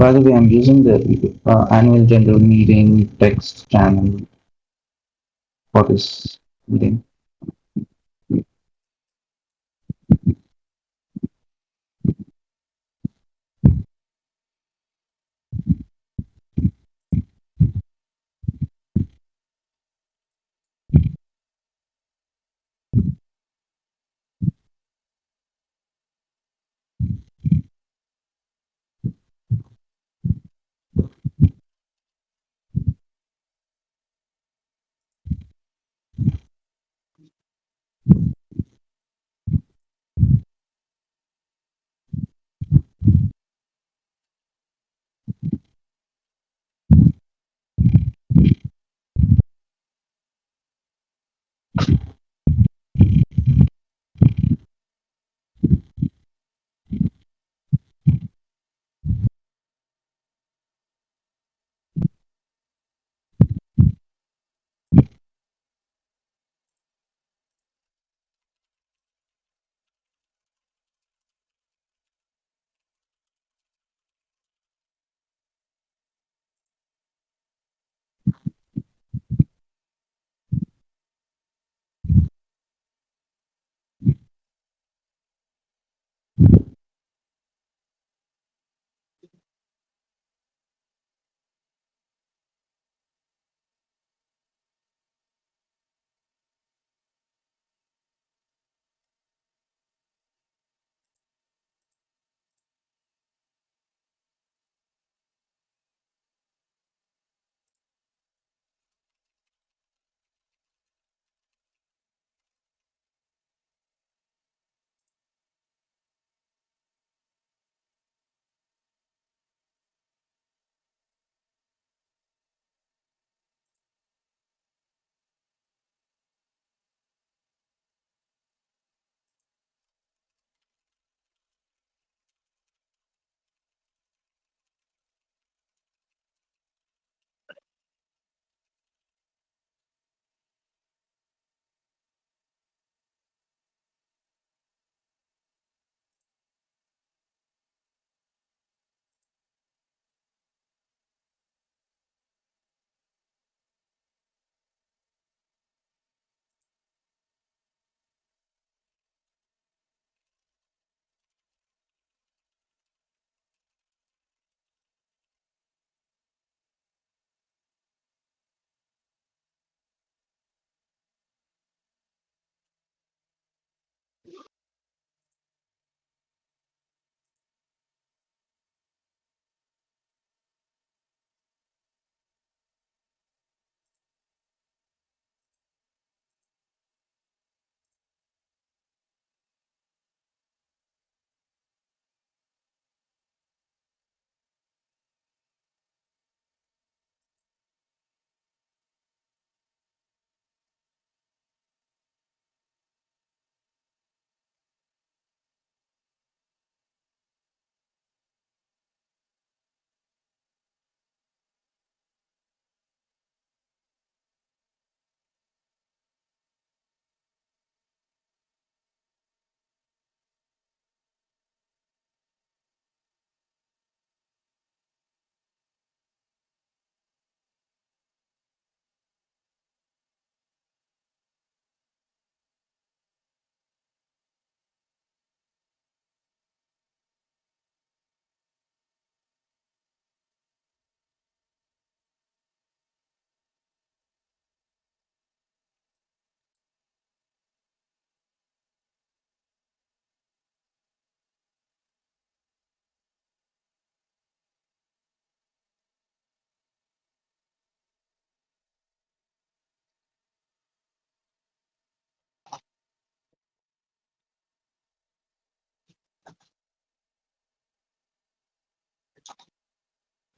By the way, I'm using the uh, annual general meeting text channel for this meeting.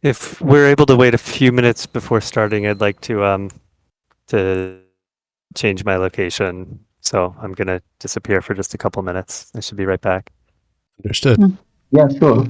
If we're able to wait a few minutes before starting, I'd like to um to change my location. So I'm gonna disappear for just a couple minutes. I should be right back. Understood. Yeah, sure.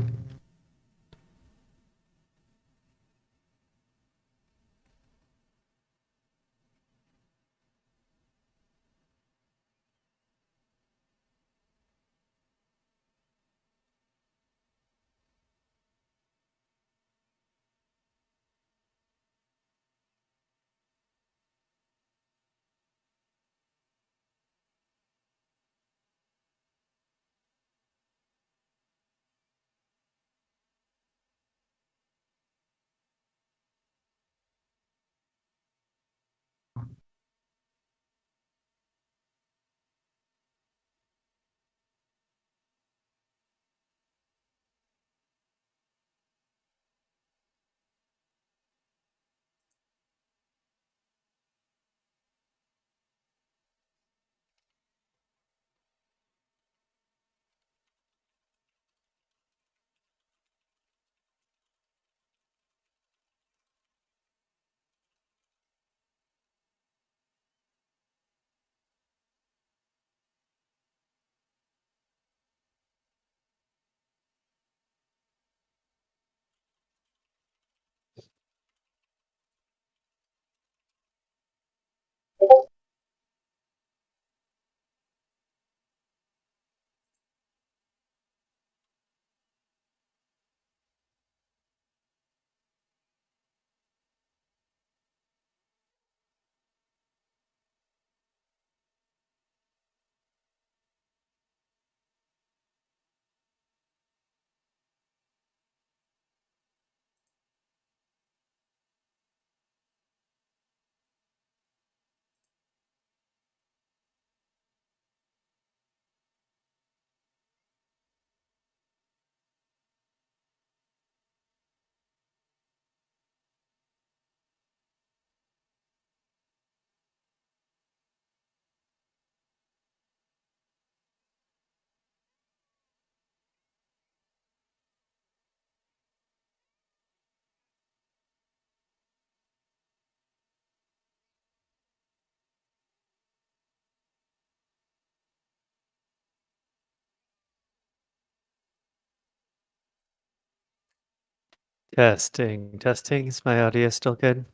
Testing, testing. Is my audio still good?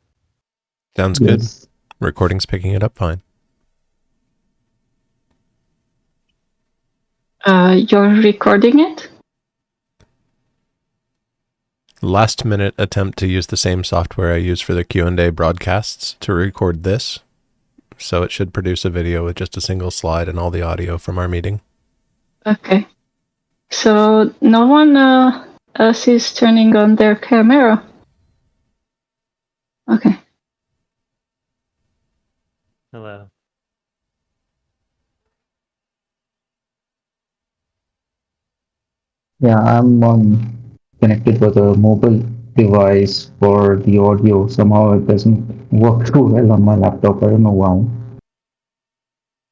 Sounds good. Yes. Recording's picking it up fine. Uh, you're recording it? Last minute attempt to use the same software I use for the Q&A broadcasts to record this. So it should produce a video with just a single slide and all the audio from our meeting. Okay. So no one uh, else is turning on their camera. Okay. Hello. Yeah, I'm um, connected with a mobile device for the audio. Somehow it doesn't work too well on my laptop. I don't know why.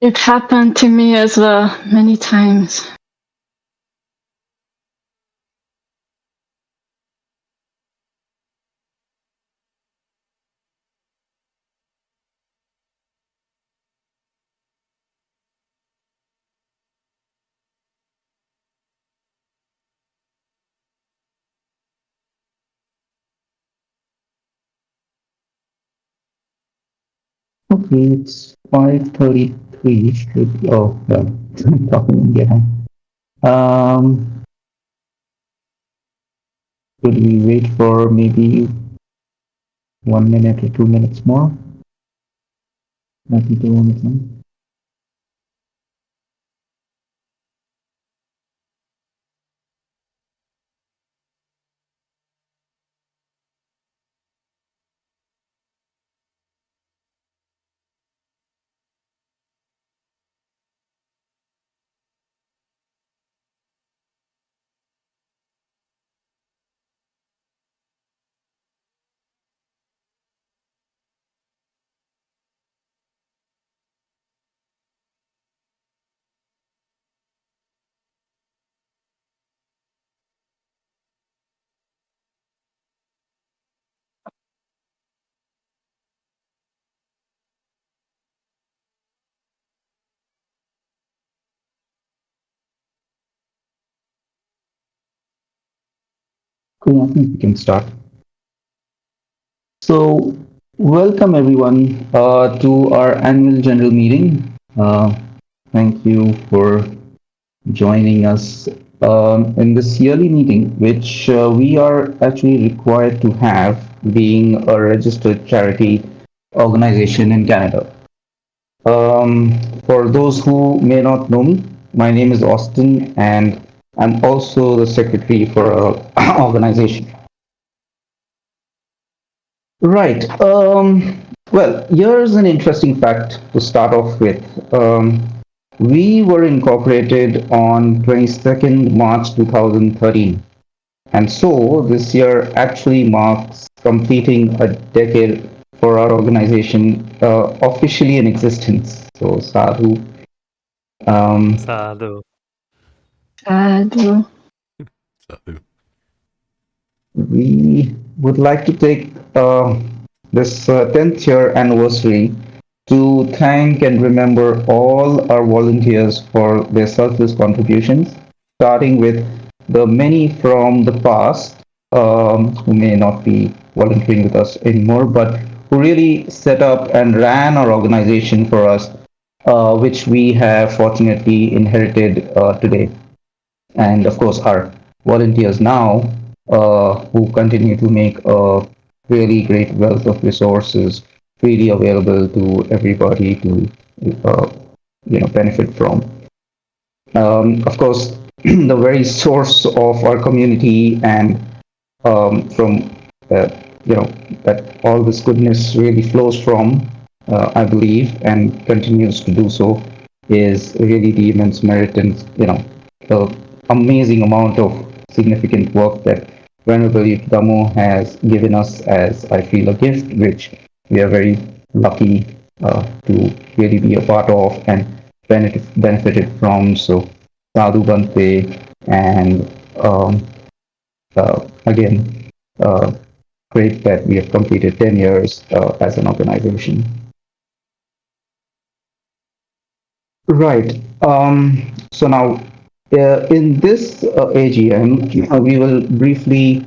It happened to me as well many times. Okay, it's 5.33. Should be, oh, I'm talking in India. Um, should we wait for maybe one minute or two minutes more? Maybe two minutes I think we can start. So, welcome everyone uh, to our annual general meeting. Uh, thank you for joining us um, in this yearly meeting, which uh, we are actually required to have being a registered charity organization in Canada. Um, for those who may not know me, my name is Austin and I'm also the secretary for our organization. Right. Um, well, here's an interesting fact to start off with. Um, we were incorporated on 22nd March 2013. And so this year actually marks completing a decade for our organization uh, officially in existence. So, sadhu. Um, Sadhu. Sadhu. So, we would like to take uh, this uh, 10th year anniversary to thank and remember all our volunteers for their selfless contributions, starting with the many from the past um, who may not be volunteering with us anymore, but who really set up and ran our organization for us, uh, which we have fortunately inherited uh, today. And of course, our volunteers now uh, who continue to make a really great wealth of resources freely available to everybody to uh, you know benefit from. Um, of course, the very source of our community and um, from uh, you know that all this goodness really flows from, uh, I believe, and continues to do so, is really the immense merit and you know the amazing amount of significant work that Venerable Damo has given us as I feel a gift, which we are very lucky uh, to really be a part of and benefit, benefited from. So Sadhu Bante and um, uh, again, uh, great that we have completed 10 years uh, as an organization. Right. Um, so now, uh, in this uh, AGM, uh, we will briefly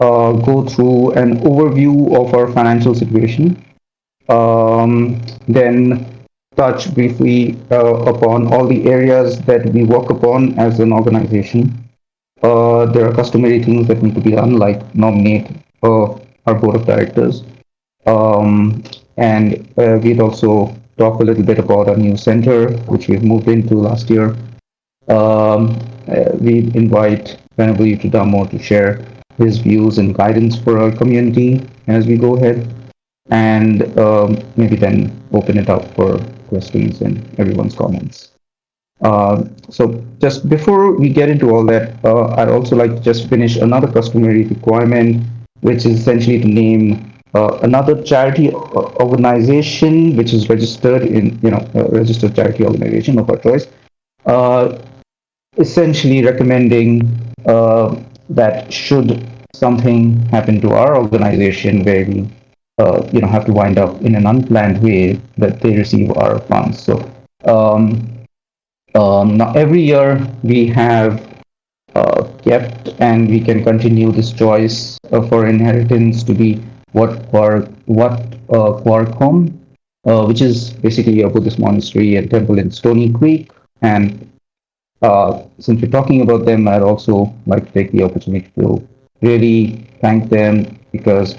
uh, go through an overview of our financial situation, um, then touch briefly uh, upon all the areas that we work upon as an organization. Uh, there are customary things that need to be done, like nominate our board of directors. Um, and we'd also talk a little bit about our new center, which we've moved into last year. Um, uh, we invite Venerable Yuttadhammo to share his views and guidance for our community as we go ahead, and um, maybe then open it up for questions and everyone's comments. Uh, so just before we get into all that, uh, I'd also like to just finish another customary requirement, which is essentially to name uh, another charity organization which is registered in, you know, registered charity organization of our choice, uh, essentially recommending uh, that should something happen to our organization where we, uh, you know, have to wind up in an unplanned way, that they receive our funds. So um, um, now every year we have uh, kept and we can continue this choice uh, for inheritance to be what Quar what uh, Quarcom, uh, which is basically a Buddhist monastery and temple in Stony Creek. And uh, since we're talking about them, I'd also like to take the opportunity to really thank them because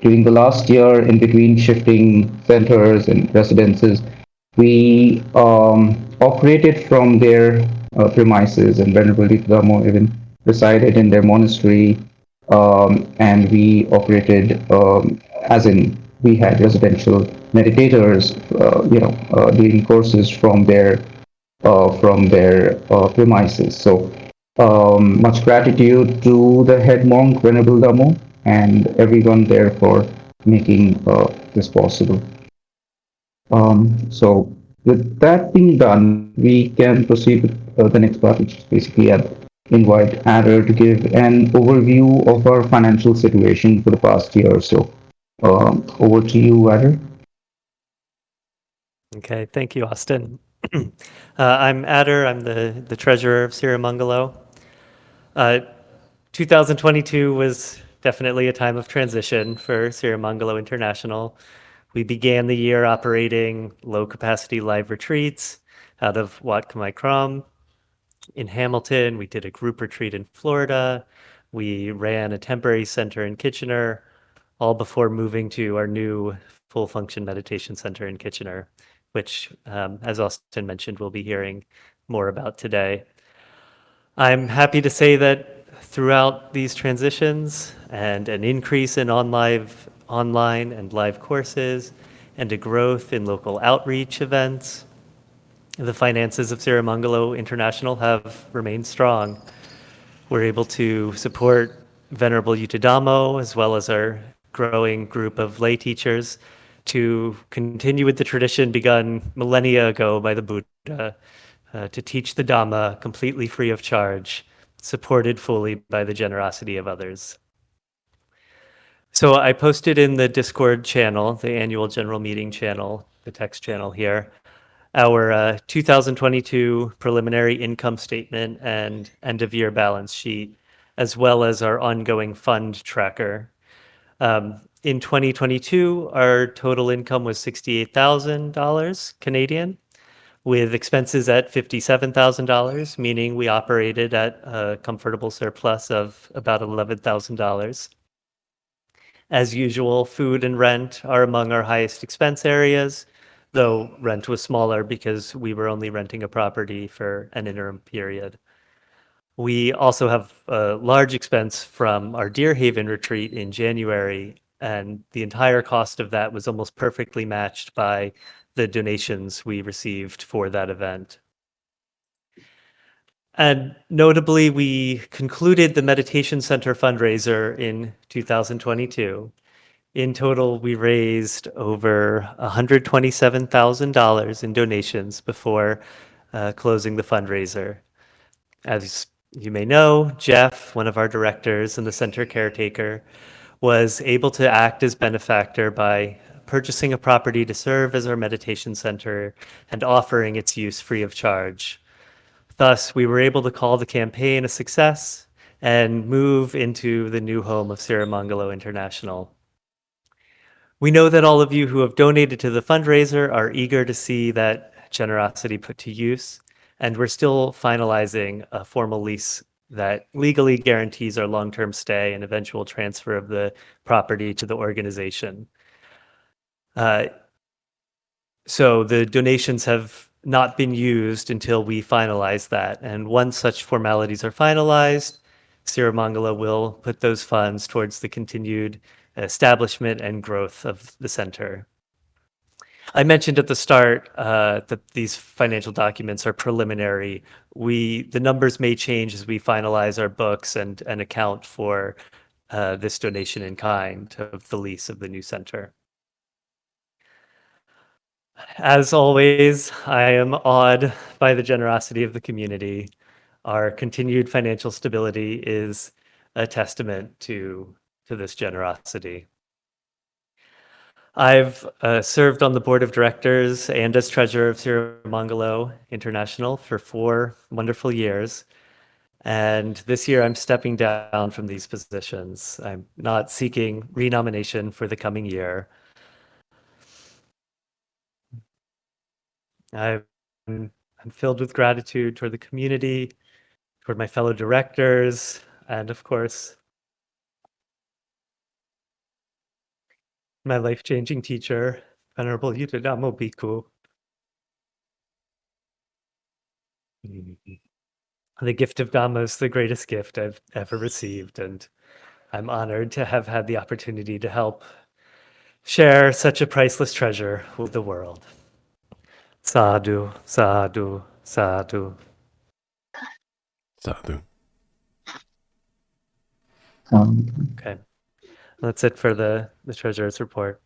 during the last year, in between shifting centers and residences, we um, operated from their uh, premises, and Venerable Damo even resided in their monastery, um, and we operated um, as in we had residential meditators, uh, you know, uh, doing courses from their from their uh, premises. So um, much gratitude to the head monk Venerable Damo and everyone there for making uh, this possible. Um, so with that being done, we can proceed with uh, the next part, which is basically I'd invite Adder to give an overview of our financial situation for the past year or so. Um, over to you, Adder. Okay, thank you, Austin. uh, I'm Adder. I'm the, the treasurer of Sirimangalo. Uh, 2022 was definitely a time of transition for Sirimangalo International. We began the year operating low capacity live retreats out of Wat Khmer Krom in Hamilton. We did a group retreat in Florida. We ran a temporary center in Kitchener, all before moving to our new full function meditation center in Kitchener, which, um, as Austin mentioned, we'll be hearing more about today. I'm happy to say that throughout these transitions and an increase in online and live courses and a growth in local outreach events, the finances of Sirimangalo International have remained strong. We're able to support Venerable Yuttadhammo as well as our growing group of lay teachers to continue with the tradition begun millennia ago by the Buddha uh, to teach the Dhamma completely free of charge, supported fully by the generosity of others. So I posted in the Discord channel, the annual general meeting channel, the text channel here, our uh, 2022 preliminary income statement and end of year balance sheet, as well as our ongoing fund tracker. Um, in 2022, our total income was $68,000 Canadian, with expenses at $57,000, meaning we operated at a comfortable surplus of about $11,000. As usual, food and rent are among our highest expense areas, though rent was smaller because we were only renting a property for an interim period. We also have a large expense from our Deer Haven retreat in January, and the entire cost of that was almost perfectly matched by the donations we received for that event. And notably, we concluded the Meditation Center fundraiser in 2022. In total, we raised over $127,000 in donations before uh, closing the fundraiser. As you may know, Jeff, one of our directors and the center caretaker, was able to act as benefactor by purchasing a property to serve as our meditation center and offering its use free of charge. Thus, we were able to call the campaign a success and move into the new home of Sirimangalo International. We know that all of you who have donated to the fundraiser are eager to see that generosity put to use, and we're still finalizing a formal lease that legally guarantees our long-term stay and eventual transfer of the property to the organization. Uh, so the donations have not been used until we finalize that. And once such formalities are finalized, Sirimangalo will put those funds towards the continued establishment and growth of the center. I mentioned at the start uh, that these financial documents are preliminary. We the numbers may change as we finalize our books and and account for uh, this donation in kind of the lease of the new center. As always, I am awed by the generosity of the community. Our continued financial stability is a testament to, to this generosity. I've uh, served on the board of directors and as treasurer of Sirimangalo International for four wonderful years. And this year I'm stepping down from these positions. I'm not seeking renomination for the coming year. I'm, I'm filled with gratitude toward the community, toward my fellow directors, and of course, my life-changing teacher, Venerable Yuttadhammo Bhikkhu. The gift of Dhamma is the greatest gift I've ever received, and I'm honored to have had the opportunity to help share such a priceless treasure with the world. Sadhu, sadhu, sadhu. Sadhu. Um, Okay. That's it for the, the treasurer's report.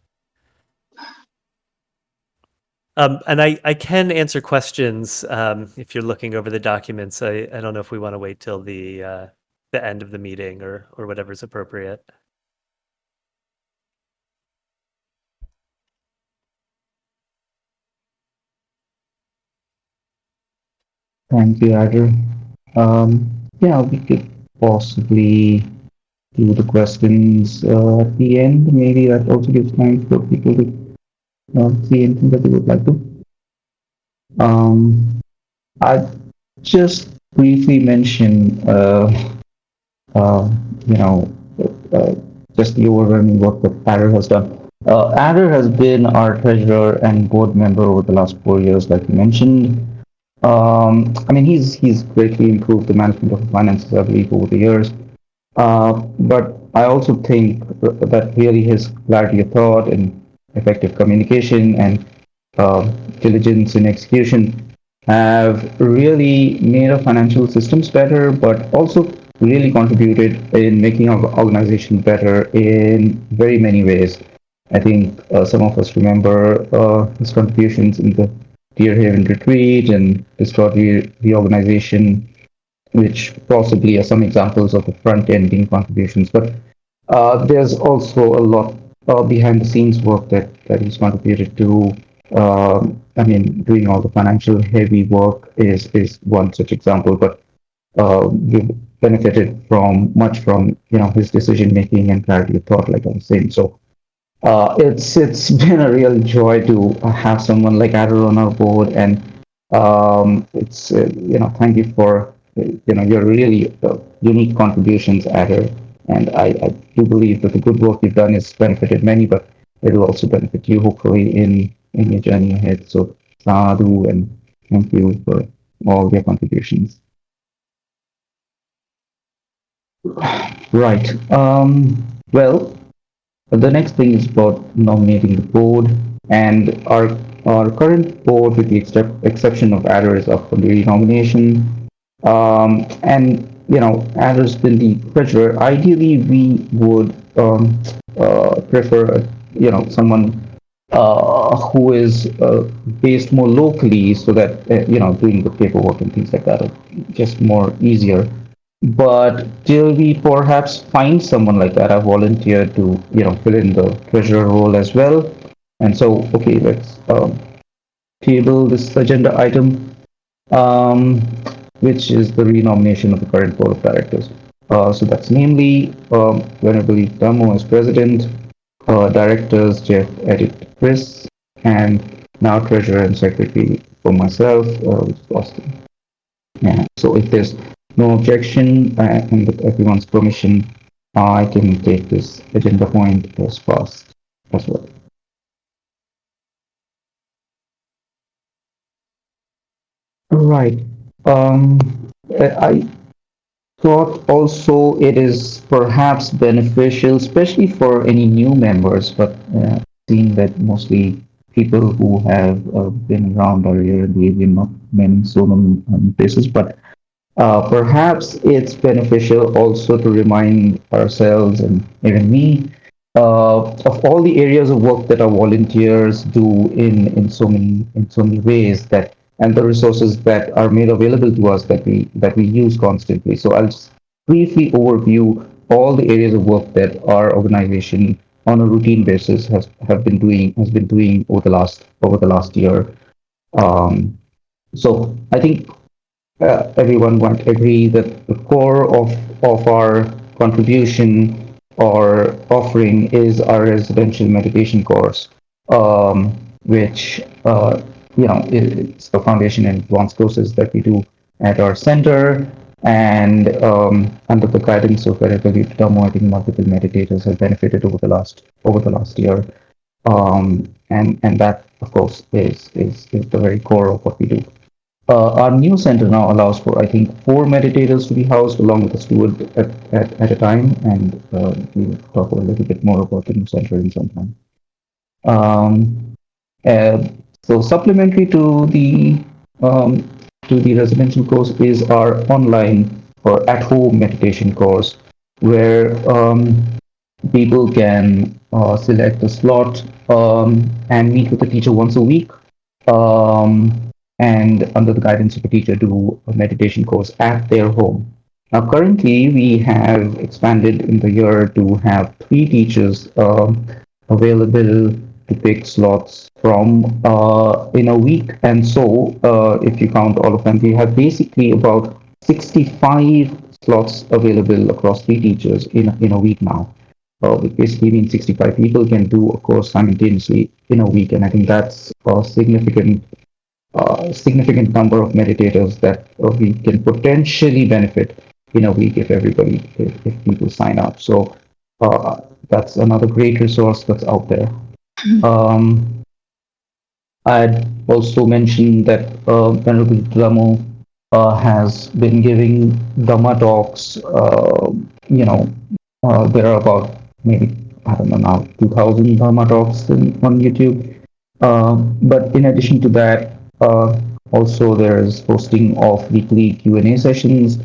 Um, and I, I can answer questions um, if you're looking over the documents. I, I don't know if we want to wait till the uh, the end of the meeting or or whatever's appropriate. Thank you, Adder. Um, yeah, we could possibly do the questions uh, at the end. Maybe that also gives time for people to uh, see anything that they would like to. Um, I just briefly mention, uh, uh, you know, uh, just the overwhelming work that Adder has done. Uh, Adder has been our treasurer and board member over the last four years, like you mentioned. Um, I mean, he's he's greatly improved the management of finances, I believe, over the years. Uh, but I also think that really his clarity of thought and effective communication and uh, diligence in execution have really made our financial systems better, but also really contributed in making our organization better in very many ways. I think uh, some of us remember uh, his contributions in the Deer Haven retreat and Discovery reorganization, which possibly are some examples of the front ending contributions. But uh, there's also a lot uh, behind the scenes work that, that he's contributed to. Um, I mean, doing all the financial heavy work is, is one such example, but uh, we've benefited from much from you know his decision making and clarity of thought, like I was saying. So uh, it's it's been a real joy to have someone like Adder on our board, and um, it's uh, you know thank you for you know your really uh, unique contributions, Adder, and I, I do believe that the good work you've done has benefited many, but it'll also benefit you hopefully in in your journey ahead. So sadhu and thank you for all your contributions. Right. Um, well, the next thing is about nominating the board, and our our current board, with the excep- exception of is up for the renomination. Um, and you know, Adder's been the treasurer. Ideally, we would um, uh, prefer, you know, someone uh, who is uh, based more locally, so that uh, you know, doing the paperwork and things like that are just more easier but till we perhaps find someone like that, I volunteer to, you know, fill in the treasurer role as well. And so, okay, let's um, table this agenda item, um, which is the renomination of the current board of directors. Uh, so that's namely um, Venerable Damo as president, uh, directors Jeff, Edith, Chris, and now treasurer and secretary for myself, uh, which is Austin. Yeah. So if there's no objection uh, and with everyone's permission, I can take this agenda point as fast as well. Right. Um, I thought also it is perhaps beneficial, especially for any new members, but uh, seeing that mostly people who have uh, been around are here in the area, not many so many um, places, but uh, perhaps it's beneficial also to remind ourselves and even me uh, of all the areas of work that our volunteers do in, in so many in so many ways that and the resources that are made available to us that we that we use constantly. So I'll just briefly overview all the areas of work that our organization on a routine basis has have been doing has been doing over the last over the last year. Um, so I think uh, everyone might agree that the core of of our contribution or offering is our residential meditation course, um, which uh, you know it's the foundation and advanced courses that we do at our center. And um, under the guidance of Venerable think multiple meditators have benefited over the last over the last year, um, and and that of course is is is the very core of what we do. Uh, our new center now allows for I think four meditators to be housed along with a steward at, at, at a time, and uh, we'll talk a little bit more about the new center in some time. Um, uh, so supplementary to the um, to the residential course is our online or at-home meditation course, where um, people can uh, select a slot um, and meet with a teacher once a week, um, and under the guidance of a teacher, do a meditation course at their home. Now, currently, we have expanded in the year to have three teachers um, available to pick slots from uh, in a week. And so, uh, if you count all of them, we have basically about 65 slots available across three teachers in, in a week now. Uh, which basically means 65 people can do a course simultaneously in a week. And I think that's a significant, uh, significant number of meditators that we can potentially benefit in a week if everybody, if, if people sign up. So uh, that's another great resource that's out there. Um, I'd also mentioned that uh, Venerable Damo uh, has been giving Dhamma talks. Uh, you know, uh, there are about maybe I don't know now 2,000 Dhamma talks in, on YouTube. Uh, but in addition to that, uh, also there's hosting of weekly Q&A sessions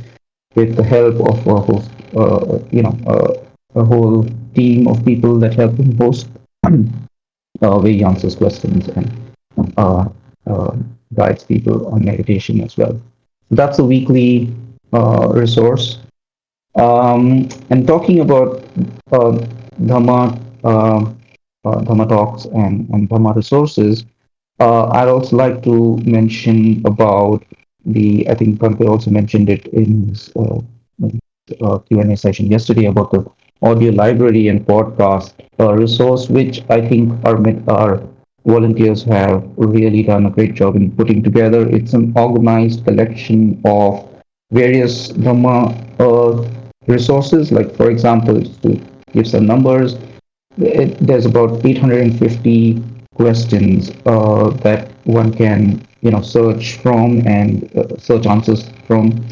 with the help of a host, uh, you know, a whole team of people that help him host. uh, where he answers questions and uh, uh, guides people on meditation as well. That's a weekly resource. Um, and talking about Dhamma, Dhamma talks and, and Dhamma resources, I'd also like to mention about the, I think Bhante also mentioned it in his uh, uh, Q&A session yesterday about the audio library and podcast uh, resource, which I think our, our volunteers have really done a great job in putting together. It's an organized collection of various Dhamma uh, resources, like for example, to give some numbers, it, there's about 850 questions uh, that one can you know search from and uh, search answers from,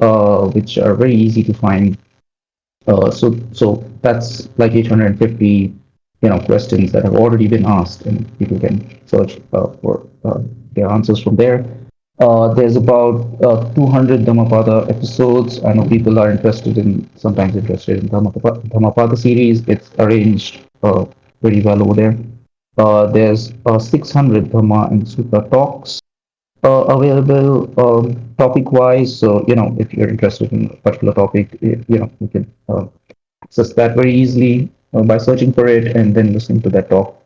uh, which are very easy to find uh, so so that's like 850 you know questions that have already been asked, and people can search uh, for uh, their answers from there. Uh, there's about uh, 200 Dhammapada episodes. I know people are interested in sometimes interested in Dhammapada, Dhammapada series. It's arranged very well over there. there's 600 Dhamma and Sutta talks uh, available um, topic wise. So, you know, if you're interested in a particular topic, you know, you can uh, access that very easily uh, by searching for it and then listening to that talk.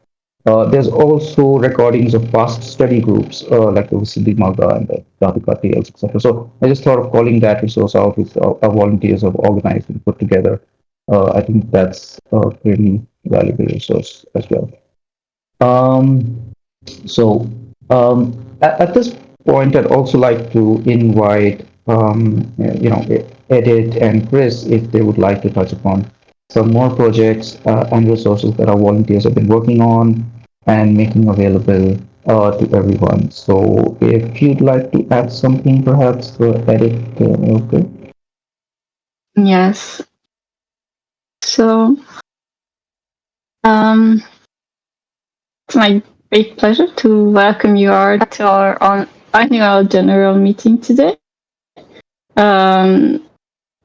Uh, there's also recordings of past study groups, uh, like the Siddhi Maga and the Radhika Tales, etc. So I just thought of calling that resource out, which our, our volunteers have organized and put together. Uh, I think that's a really valuable resource as well. Um, so um, at, at this point, I'd also like to invite, um, you know, Edith and Chris if they would like to touch upon some more projects uh, and resources that our volunteers have been working on and making available uh, to everyone. So if you'd like to add something, perhaps uh, Edith. Uh, okay. Yes. So, um, my great pleasure to welcome you all to our on annual general meeting today. Um,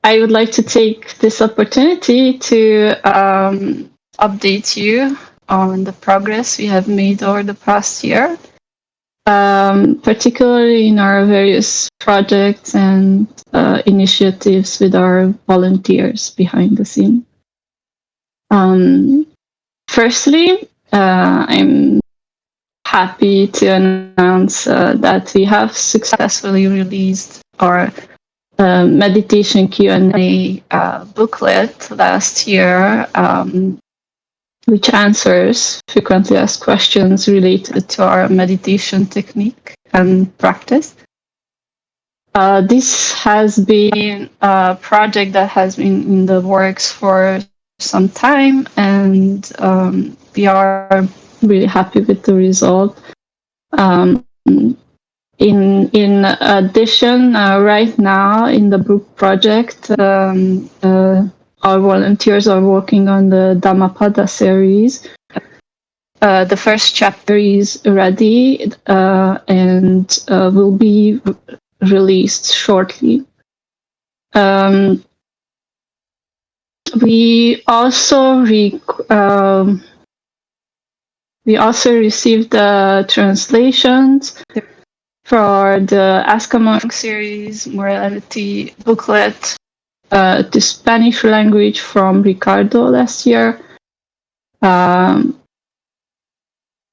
I would like to take this opportunity to um, update you on the progress we have made over the past year, um, particularly in our various projects and uh, initiatives with our volunteers behind the scene. Um, firstly, uh, I'm happy to announce uh, that we have successfully released our uh, meditation Q&A uh, booklet last year, um, which answers frequently asked questions related to our meditation technique and practice. Uh, this has been a project that has been in the works for some time, and um, we are really happy with the result. Um, in in addition, uh, right now in the book project, um, uh, our volunteers are working on the Dhammapada series. Uh, the first chapter is ready uh, and uh, will be released shortly. Um, we also um, we also received the translations for the Ask a Monk series morality booklet uh, to Spanish language from Ricardo last year. Um,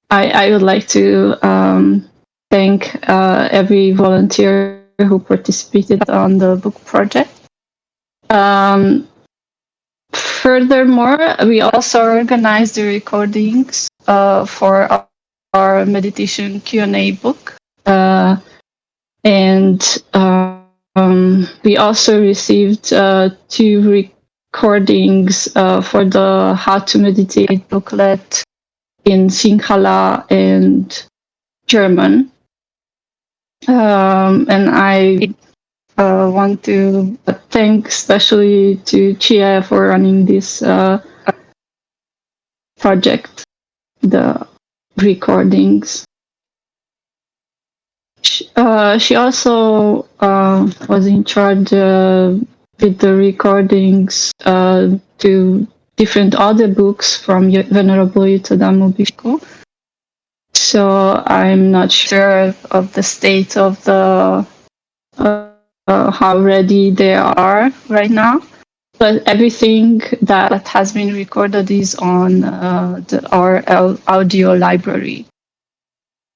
I, I would like to um, thank uh, every volunteer who participated on the book project. Um, furthermore, we also organized the recordings uh, for our, our meditation Q&A book. Uh, and um, we also received uh, two recordings uh, for the How to Meditate booklet in Sinhala and German. Um, and I uh, want to thank especially to Chia for running this uh, project, the recordings. She, uh, she also uh, was in charge uh, with the recordings uh, to different other books from Venerable Bhikkhu. So I'm not sure of the state of the uh, how ready they are right now. But everything that has been recorded is on uh, the, our audio library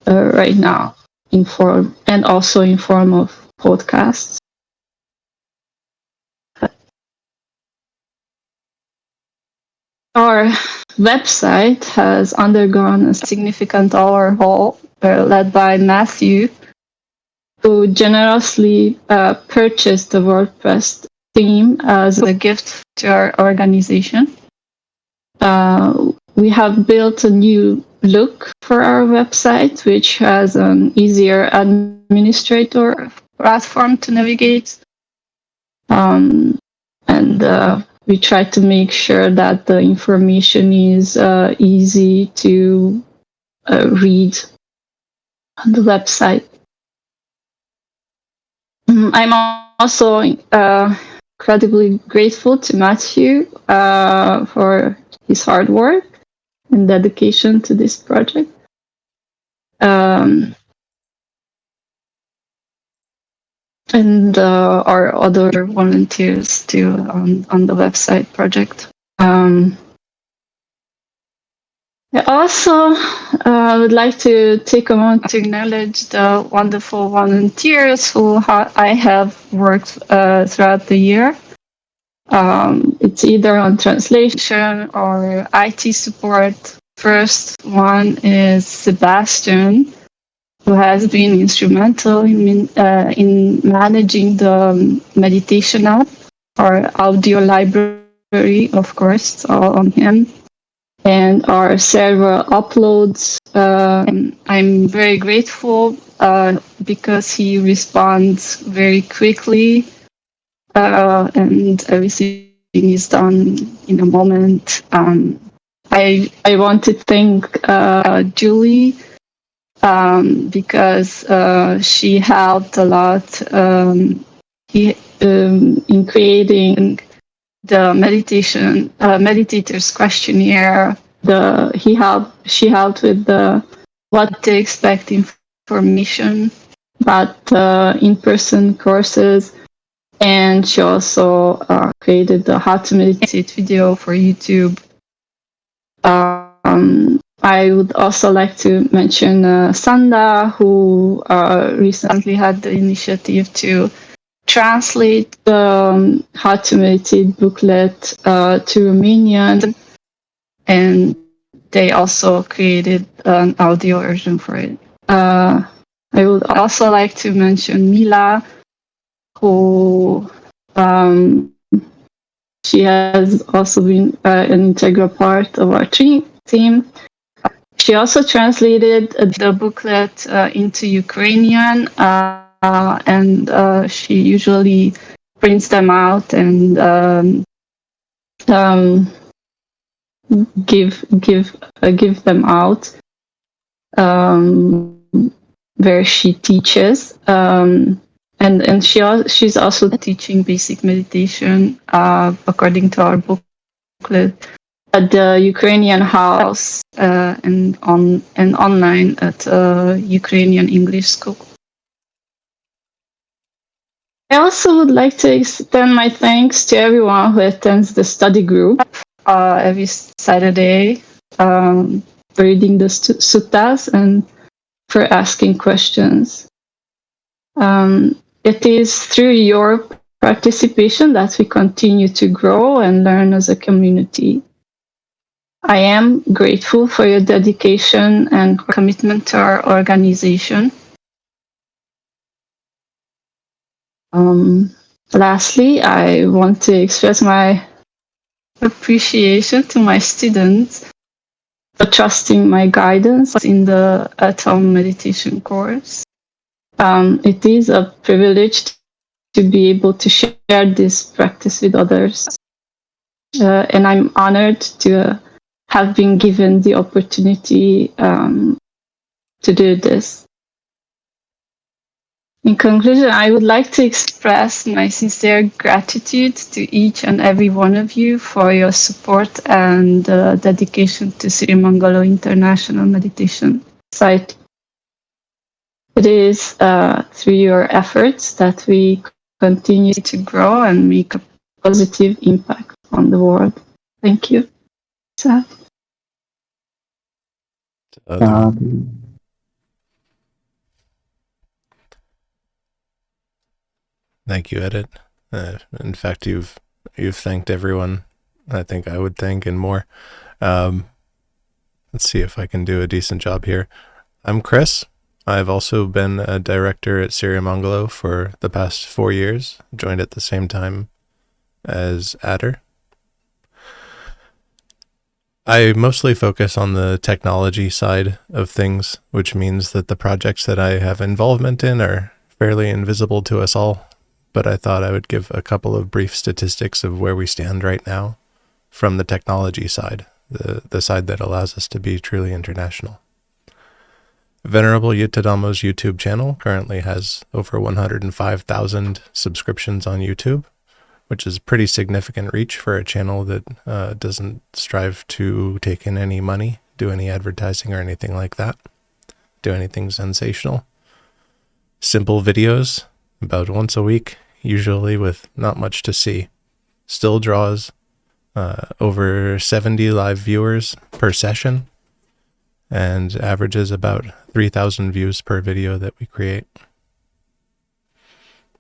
uh, right now, in form and also in form of podcasts. Our website has undergone a significant overhaul uh, led by Matthew, who generously uh, purchased the WordPress theme as a gift to our organization. Uh, we have built a new look for our website, which has an easier administrator platform to navigate. Um, and uh, we try to make sure that the information is uh, easy to uh, read on the website. Mm, I'm also uh, incredibly grateful to Matthew uh, for his hard work and dedication to this project. Um, and uh, our other volunteers too on, on the website project. Um, I also uh, would like to take a moment to acknowledge the wonderful volunteers who ha- I have worked uh, throughout the year. Um, it's either on translation or IT support. First one is Sebastian, who has been instrumental in, uh, in managing the meditation app or audio library, of course, all on him and our server uploads. Uh, I'm very grateful uh, because he responds very quickly uh, and everything is done in a moment. Um, I I want to thank uh, Julie um, because uh, she helped a lot um, he, um, in creating the meditation uh, meditators questionnaire. The he helped she helped with the what to expect information about uh, in-person courses, and she also uh, created the how to meditate video for YouTube. Um, I would also like to mention uh, Sanda, who uh, recently had the initiative to translate the um, meditate booklet uh, to Romanian, and they also created an audio version for it. Uh, I would also like to mention Mila, who um, she has also been uh, an integral part of our team. She also translated the booklet uh, into Ukrainian uh, and uh, she usually prints them out and um, um, give give uh, give them out um, where she teaches um, and and she she's also teaching basic meditation uh, according to our booklet at the Ukrainian house uh, and on and online at uh, Ukrainian English school. I also would like to extend my thanks to everyone who attends the study group uh, every Saturday, um, for reading the suttas and for asking questions. Um, it is through your participation that we continue to grow and learn as a community. I am grateful for your dedication and commitment to our organization. Um, lastly, I want to express my appreciation to my students for trusting my guidance in the at home meditation course. Um, it is a privilege to be able to share this practice with others. Uh, and I'm honored to uh, have been given the opportunity um, to do this. In conclusion, I would like to express my sincere gratitude to each and every one of you for your support and uh, dedication to Sirimangalo International Meditation Site. It is uh, through your efforts that we continue to grow and make a positive impact on the world. Thank you. So, Um, Thank you, Edith. Uh, in fact, you've you've thanked everyone. I think I would thank and more. Um, let's see if I can do a decent job here. I'm Chris. I've also been a director at Sirimangalo for the past four years. Joined at the same time as Adder. I mostly focus on the technology side of things, which means that the projects that I have involvement in are fairly invisible to us all but I thought I would give a couple of brief statistics of where we stand right now from the technology side, the, the side that allows us to be truly international. Venerable Yuttadhammo's YouTube channel currently has over 105,000 subscriptions on YouTube, which is pretty significant reach for a channel that uh, doesn't strive to take in any money, do any advertising or anything like that, do anything sensational. Simple videos about once a week, usually with not much to see. Still draws uh, over 70 live viewers per session, and averages about 3,000 views per video that we create.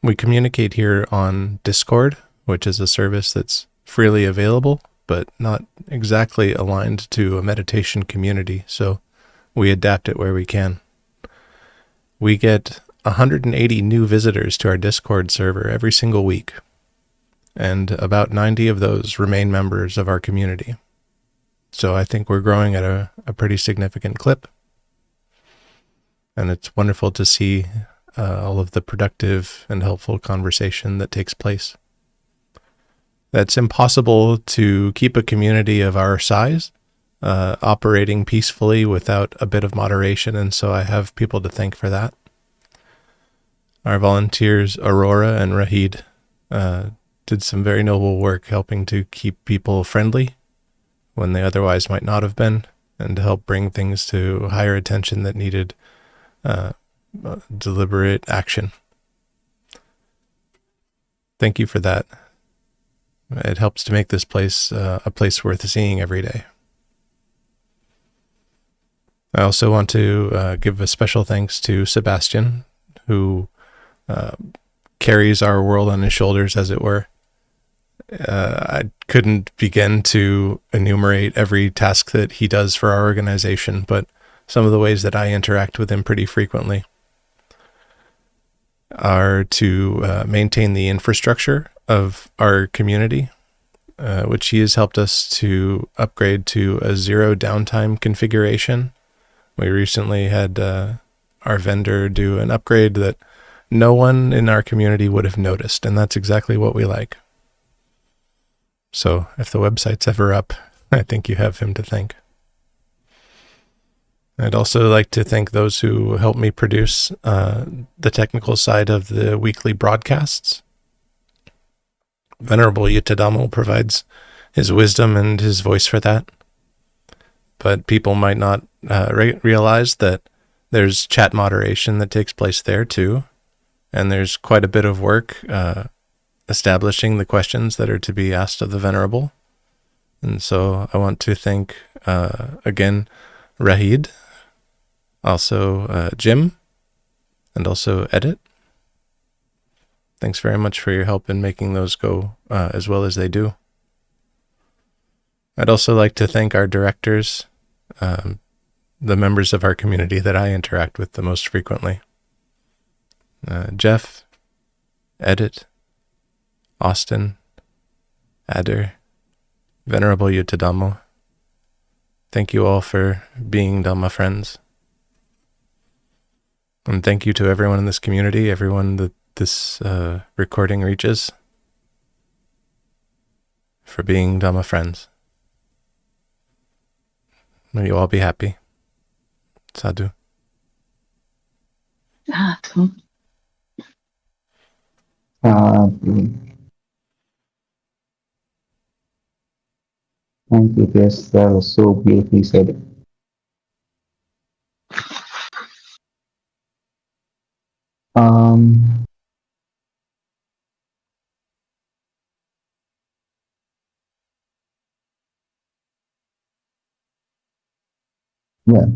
We communicate here on Discord, which is a service that's freely available, but not exactly aligned to a meditation community, so we adapt it where we can. We get 180 new visitors to our Discord server every single week, and about 90 of those remain members of our community. So I think we're growing at a, a pretty significant clip. And it's wonderful to see uh, all of the productive and helpful conversation that takes place. That's impossible to keep a community of our size uh, operating peacefully without a bit of moderation. And so I have people to thank for that. Our volunteers, Aurora and Rahid, uh, did some very noble work helping to keep people friendly when they otherwise might not have been, and to help bring things to higher attention that needed uh, deliberate action. Thank you for that. It helps to make this place uh, a place worth seeing every day. I also want to uh, give a special thanks to Sebastian, who carries our world on his shoulders, as it were. Uh, I couldn't begin to enumerate every task that he does for our organization, but some of the ways that I interact with him pretty frequently are to uh, maintain the infrastructure of our community, uh, which he has helped us to upgrade to a zero downtime configuration. We recently had uh, our vendor do an upgrade that no one in our community would have noticed, and that's exactly what we like. So if the website's ever up, I think you have him to thank. I'd also like to thank those who helped me produce uh, the technical side of the weekly broadcasts. Venerable Yuttadhammo provides his wisdom and his voice for that. But people might not uh, re- realize that there's chat moderation that takes place there too. And there's quite a bit of work uh, establishing the questions that are to be asked of the Venerable. And so I want to thank uh, again Rahid, also uh, Jim, and also Edith. Thanks very much for your help in making those go uh, as well as they do. I'd also like to thank our directors, um, the members of our community that I interact with the most frequently. Uh, Jeff, Edith, Austin, Adder, Venerable Yuttadhammo. Thank you all for being Dhamma friends. And thank you to everyone in this community, everyone that this uh, recording reaches, for being Dhamma friends. May you all be happy. Sadhu. Sadhu. Uh, thank you, yes That was so beautifully said. Um, yeah.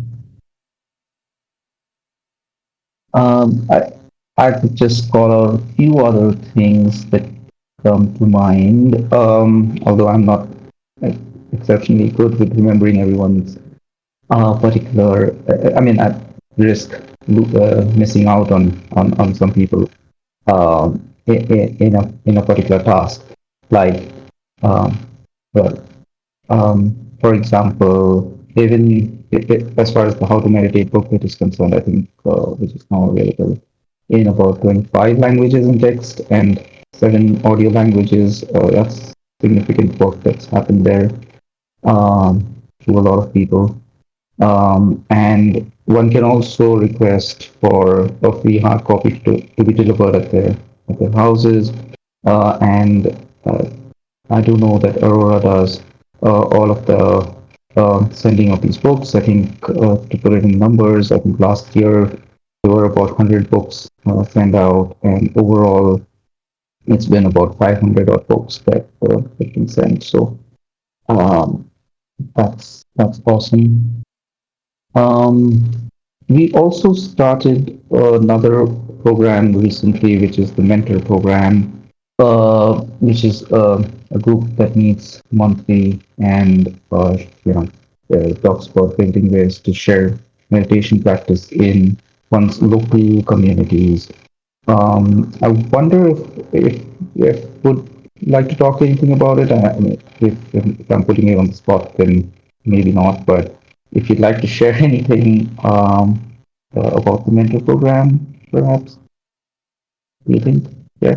Um, I, I could just call out a few other things that come to mind, um, although I'm not exceptionally good with remembering everyone's uh, particular, uh, I mean, at risk uh, missing out on, on, on some people um, in, a, in a particular task. Like, um, well, um, for example, even as far as the How to Meditate booklet is concerned, I think, uh, which is now available in about 25 languages in text and seven audio languages. Uh, that's significant work that's happened there um, to a lot of people. Um, and one can also request for a free hard copy to, to be delivered at their, at their houses. Uh, and uh, I do know that Aurora does uh, all of the uh, sending of these books. I think uh, to put it in numbers, I think last year there were about 100 books uh, sent out, and overall it's been about 500 odd books that uh, have been sent. So um, that's that's awesome. Um, we also started another program recently, which is the mentor program, uh, which is uh, a group that meets monthly and uh, you know uh, talks about building ways to share meditation practice in one's local communities. Um, I wonder if if if would like to talk anything about it. I if, if I'm putting you on the spot, then maybe not. But if you'd like to share anything um, uh, about the mentor program, perhaps you think, yeah.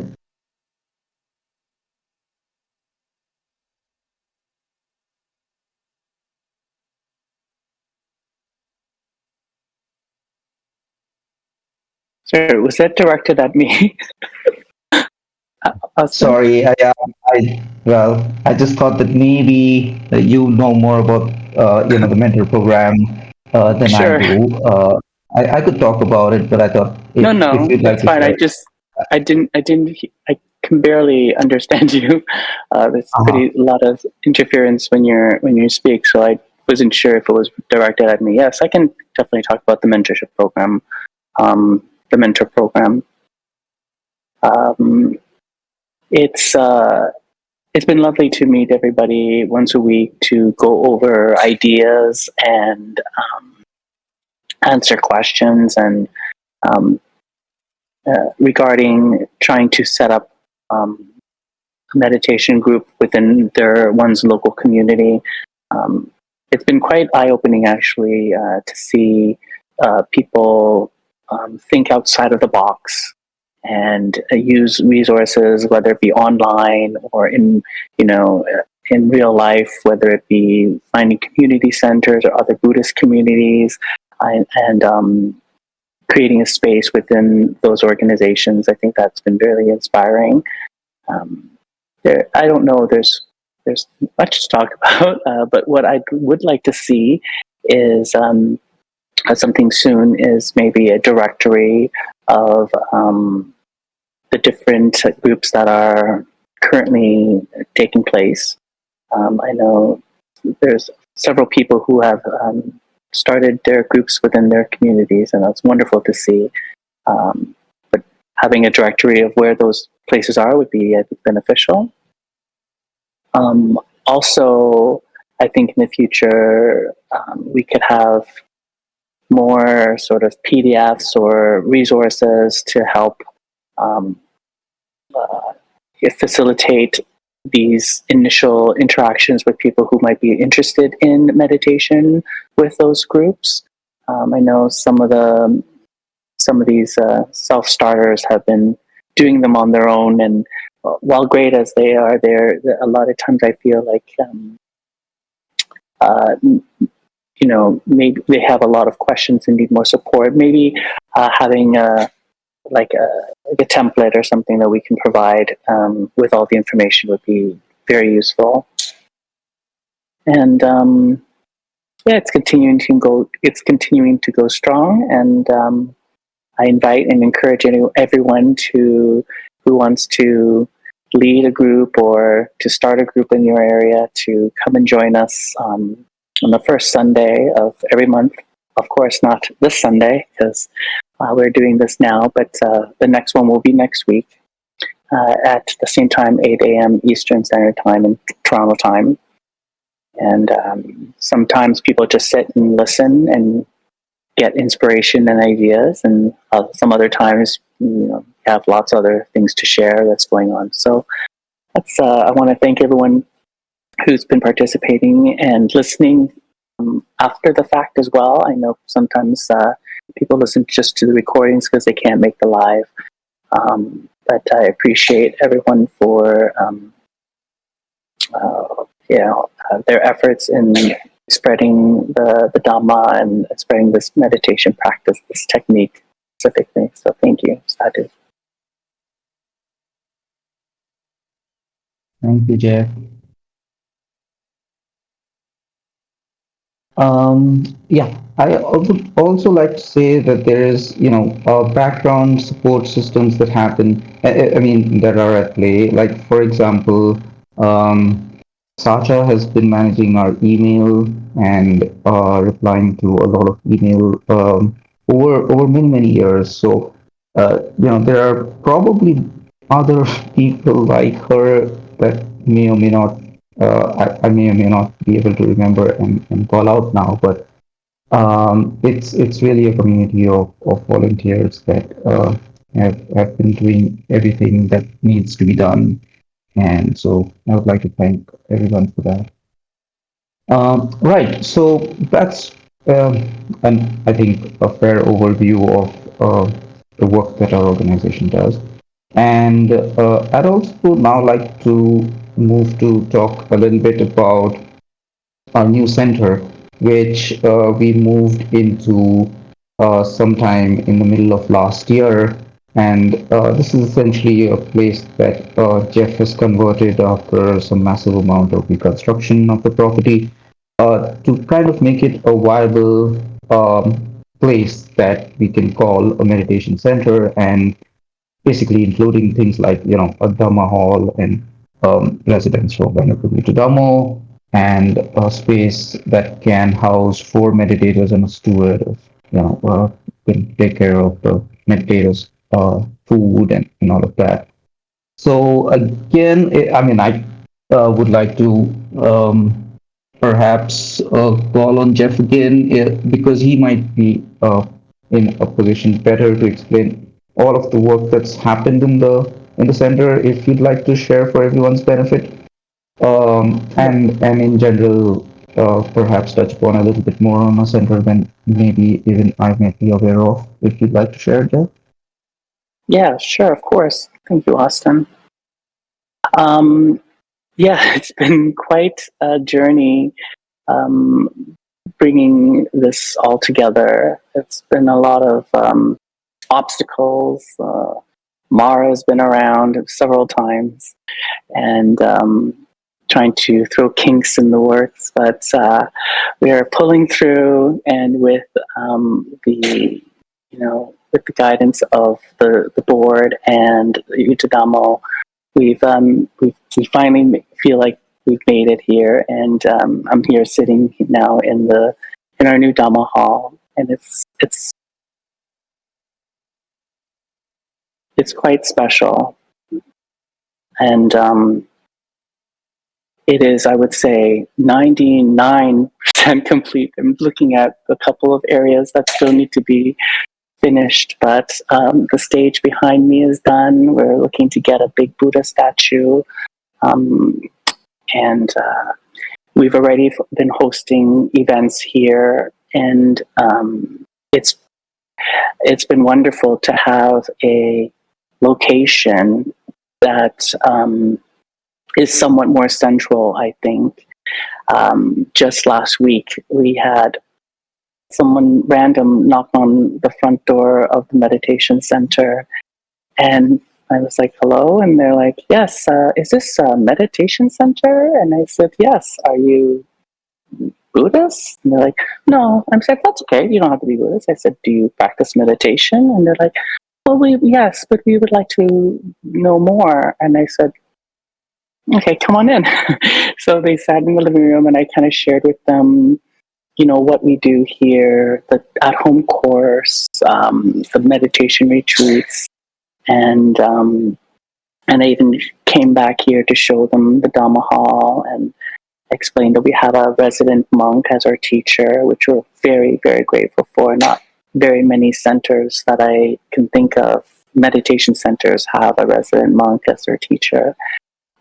Sorry, was that directed at me? Uh, Austin? Sorry, I, uh, I well, I just thought that maybe uh, you know more about uh, you know the mentor program uh, than Sure. I do. Uh, I, I could talk about it, but I thought if, No, no, if you'd like fine. I just, I didn't, I didn't, I can barely understand you. Uh, there's Uh-huh. pretty a lot of interference when you're when you speak, so I wasn't sure if it was directed at me. Yes, I can definitely talk about the mentorship program, um, the mentor program. Um, it's uh, it's been lovely to meet everybody once a week to go over ideas and um, answer questions and um, uh, regarding trying to set up um, a meditation group within their one's local community. Um, it's been quite eye-opening, actually, uh, to see uh, people um, think outside of the box and uh, use resources, whether it be online or in, you know, uh, in real life, whether it be finding community centers or other Buddhist communities, and, and um, creating a space within those organizations. I think that's been really inspiring. Um, there, I don't know. There's there's much to talk about, uh, but what I would like to see is um, uh, something soon is maybe a directory of um, the different groups that are currently taking place. Um, I know there's several people who have um, started their groups within their communities, and that's wonderful to see. Um, but having a directory of where those places are would be I think, beneficial. Um, also, I think in the future um, we could have more sort of PDFs or resources to help um, uh, facilitate these initial interactions with people who might be interested in meditation with those groups. Um, I know some of the some of these uh, self starters have been doing them on their own, and while great as they are, they're a lot of times I feel like um, uh, you know maybe they have a lot of questions and need more support. Maybe uh, having a like a like a template or something that we can provide um, with all the information would be very useful. And um, yeah, it's continuing to go. It's continuing to go strong, and um, I invite and encourage any, everyone to who wants to lead a group or to start a group in your area to come and join us um, on the first Sunday of every month. Of course, not this Sunday because uh, we're doing this now, but uh, the next one will be next week uh, at the same time, 8 a.m. Eastern Standard Time and Toronto time. And um, sometimes people just sit and listen and get inspiration and ideas, and uh, some other times, you know, have lots of other things to share that's going on. So that's. Uh, I want to thank everyone who's been participating and listening um, after the fact as well. I know sometimes uh, people listen just to the recordings because they can't make the live. Um, but I appreciate everyone for um, uh, you know uh, their efforts in spreading the, the Dhamma and spreading this meditation practice, this technique specifically. So thank you, Sadhu. Thank you, Jeff. Um, yeah, I would also like to say that there is, you know, uh, background support systems that happen. I, I- mean, that are at play. Like, for example, um, Sacha has been managing our email and uh, replying to a lot of email um, over over many many years. So uh, you know there are probably other people like her that may or may not I, I may or may not be able to remember and, and call out now, but um, it's it's really a community of, of volunteers that uh, have have been doing everything that needs to be done, and so I would like to thank everyone for that. Um, right, so that's um, and I think a fair overview of uh, the work that our organization does. And uh, I'd also now like to move to talk a little bit about our new center, which uh, we moved into uh, sometime in the middle of last year. And uh, this is essentially a place that uh, Jeff has converted after some massive amount of reconstruction of the property uh, to kind of make it a viable um, place that we can call a meditation center and basically including things like, you know, a Dhamma hall and um, residential Venerable Yuttadhammo and a space that can house four meditators and a steward, you know, uh, can take care of the meditators' uh, food and, and all of that. So again, eh, I mean, I uh, would like to um, perhaps uh, call on Jeff again eh, because he might be uh, in a position better to explain all of the work that's happened in the in the center if you'd like to share for everyone's benefit um, and and in general uh, perhaps touch upon a little bit more on a center than maybe even I may be aware of if you'd like to share Jeff. Yeah, sure, of course. Thank you, Austin. Um, yeah, it's been quite a journey um, bringing this all together. It's been a lot of um, obstacles. Uh, Mara's been around several times and um, trying to throw kinks in the works, but uh, we are pulling through and with um, the, you know, with the guidance of the, the board and Yuttadhammo, we've, um, we we finally feel like we've made it here and um, I'm here sitting now in the, in our new Dhamma hall and it's, it's it's quite special. And um, it is, I would say, 99% complete. I'm looking at a couple of areas that still need to be finished, but um, the stage behind me is done. We're looking to get a big Buddha statue. Um, and uh, we've already been hosting events here, and um, it's it's been wonderful to have a location that um, is somewhat more central, I think. Um, just last week, we had someone random knock on the front door of the meditation center, and I was like, hello? And they're like, yes, uh, is this a meditation center? And I said, yes. Are you Buddhist? And they're like, no. I'm like, that's okay. You don't have to be Buddhist. I said, do you practice meditation? And they're like, well, we, yes, but we would like to know more. And I said, okay, come on in. so they sat in the living room and I kind of shared with them, you know, what we do here, the at home course, um, the meditation retreats. And, um, and I even came back here to show them the Dhamma Hall and explained that we have a resident monk as our teacher, which we're very, very grateful for. Not very many centers that I can think of, meditation centers have a resident monk as their teacher.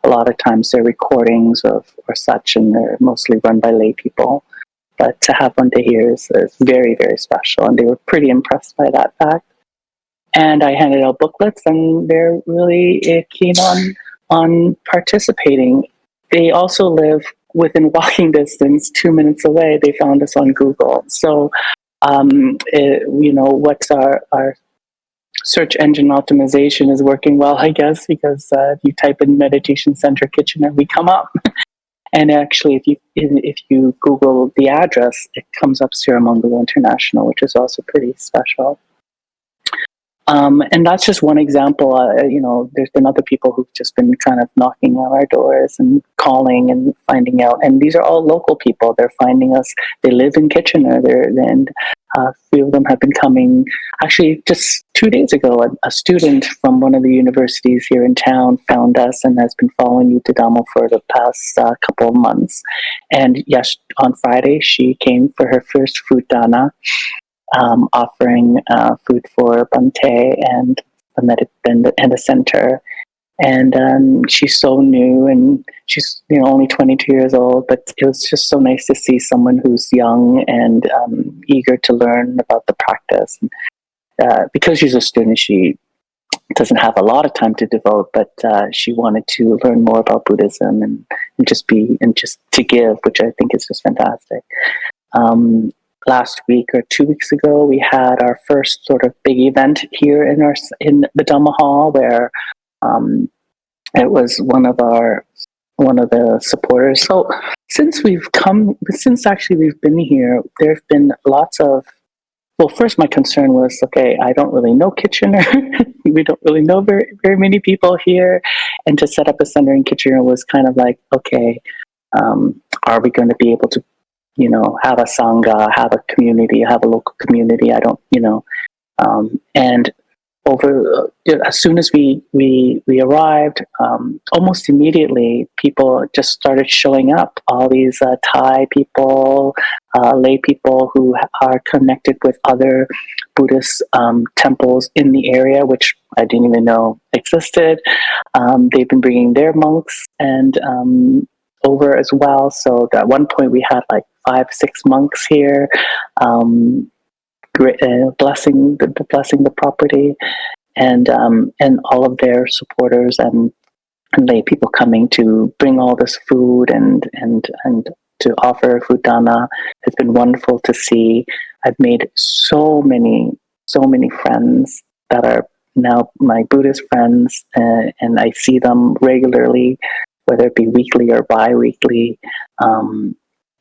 A lot of times they're recordings of or such, and they're mostly run by lay people. But to have one to hear is, is very, very special, and they were pretty impressed by that fact. And I handed out booklets, and they're really eh, keen on on participating. They also live within walking distance, two minutes away. They found us on Google, so um, it, you know, what's our, our search engine optimization is working well, I guess, because uh, if you type in meditation center Kitchener, we come up. and actually, if you if you Google the address, it comes up Sirimangalo International, which is also pretty special. Um, and that's just one example. Uh, you know, there's been other people who've just been kind of knocking on our doors and calling and finding out. And these are all local people. They're finding us. They live in Kitchener. They're, and uh, a few of them have been coming. Actually, just two days ago, a, a, student from one of the universities here in town found us and has been following Yuttadhammo for the past uh, couple of months. And yes, on Friday, she came for her first food dana um, offering uh, food for Bhante and the, med- and the, and the center. And um, she's so new, and she's you know only 22 years old. But it was just so nice to see someone who's young and um, eager to learn about the practice. And, uh, because she's a student, she doesn't have a lot of time to devote, but uh, she wanted to learn more about Buddhism and, and just be and just to give, which I think is just fantastic. Um, last week or two weeks ago, we had our first sort of big event here in our in the Dhamma Hall, where um, it was one of our one of the supporters. So since we've come, since actually we've been here, there have been lots of. Well, first, my concern was okay. I don't really know Kitchener. we don't really know very very many people here, and to set up a center in Kitchener was kind of like okay. Um, are we going to be able to you know, have a sangha, have a community, have a local community. I don't, you know, um, and over uh, as soon as we we we arrived, um, almost immediately people just started showing up. All these uh, Thai people, uh, lay people who are connected with other Buddhist um, temples in the area, which I didn't even know existed. Um, they've been bringing their monks and um, over as well. So at one point we had like five, six monks here, um, uh, blessing the blessing the property, and um, and all of their supporters and and lay people coming to bring all this food and and and to offer food dana. It's been wonderful to see. I've made so many so many friends that are now my Buddhist friends, uh, and I see them regularly, whether it be weekly or bi-weekly. Um,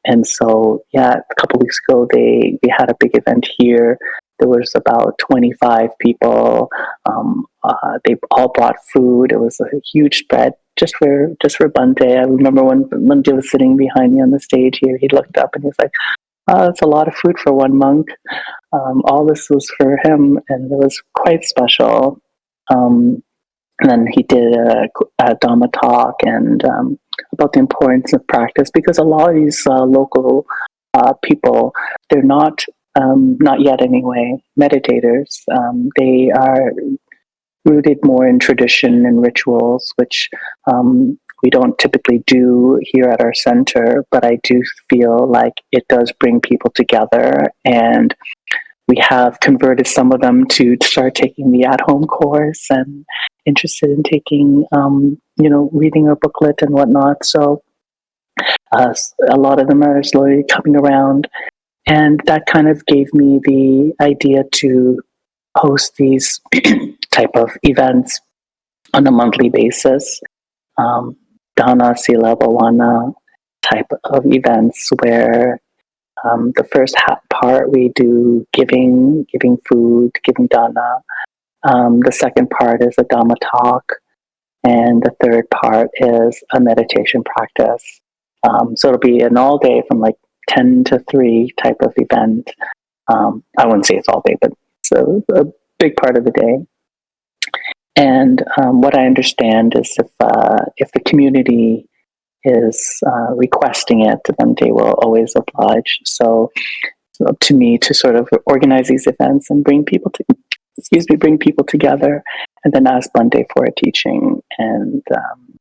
and so, yeah, a couple weeks ago, they, they had a big event here. There was about 25 people. Um, uh, they all brought food. It was a huge spread just for just for Bhante. I remember when Bhante was sitting behind me on the stage here, he looked up and he was like, oh, that's a lot of food for one monk. Um, all this was for him, and it was quite special. Um, and then he did a, a talk and um, about the importance of practice because a lot of these uh, local uh, people, they're not, um, not yet anyway, meditators. Um, they are rooted more in tradition and rituals, which um, we don't typically do here at our center, but I do feel like it does bring people together and we have converted some of them to start taking the at-home course and interested in taking, um, you know, reading our booklet and whatnot. So uh, a lot of them are slowly coming around, and that kind of gave me the idea to host these type of events on a monthly basis. Um, Dana Sila Bhavana type of events where um, the first part we do giving, giving food, giving dana. Um, the second part is a dhamma talk, and the third part is a meditation practice. Um, so it'll be an all day from like ten to three type of event. Um, I wouldn't say it's all day, but it's a, a big part of the day. And um, what I understand is if uh, if the community is uh, requesting it, then they will always oblige. So, so, to me, to sort of organize these events and bring people to, excuse me, bring people together, and then ask Bhante for a teaching, and um,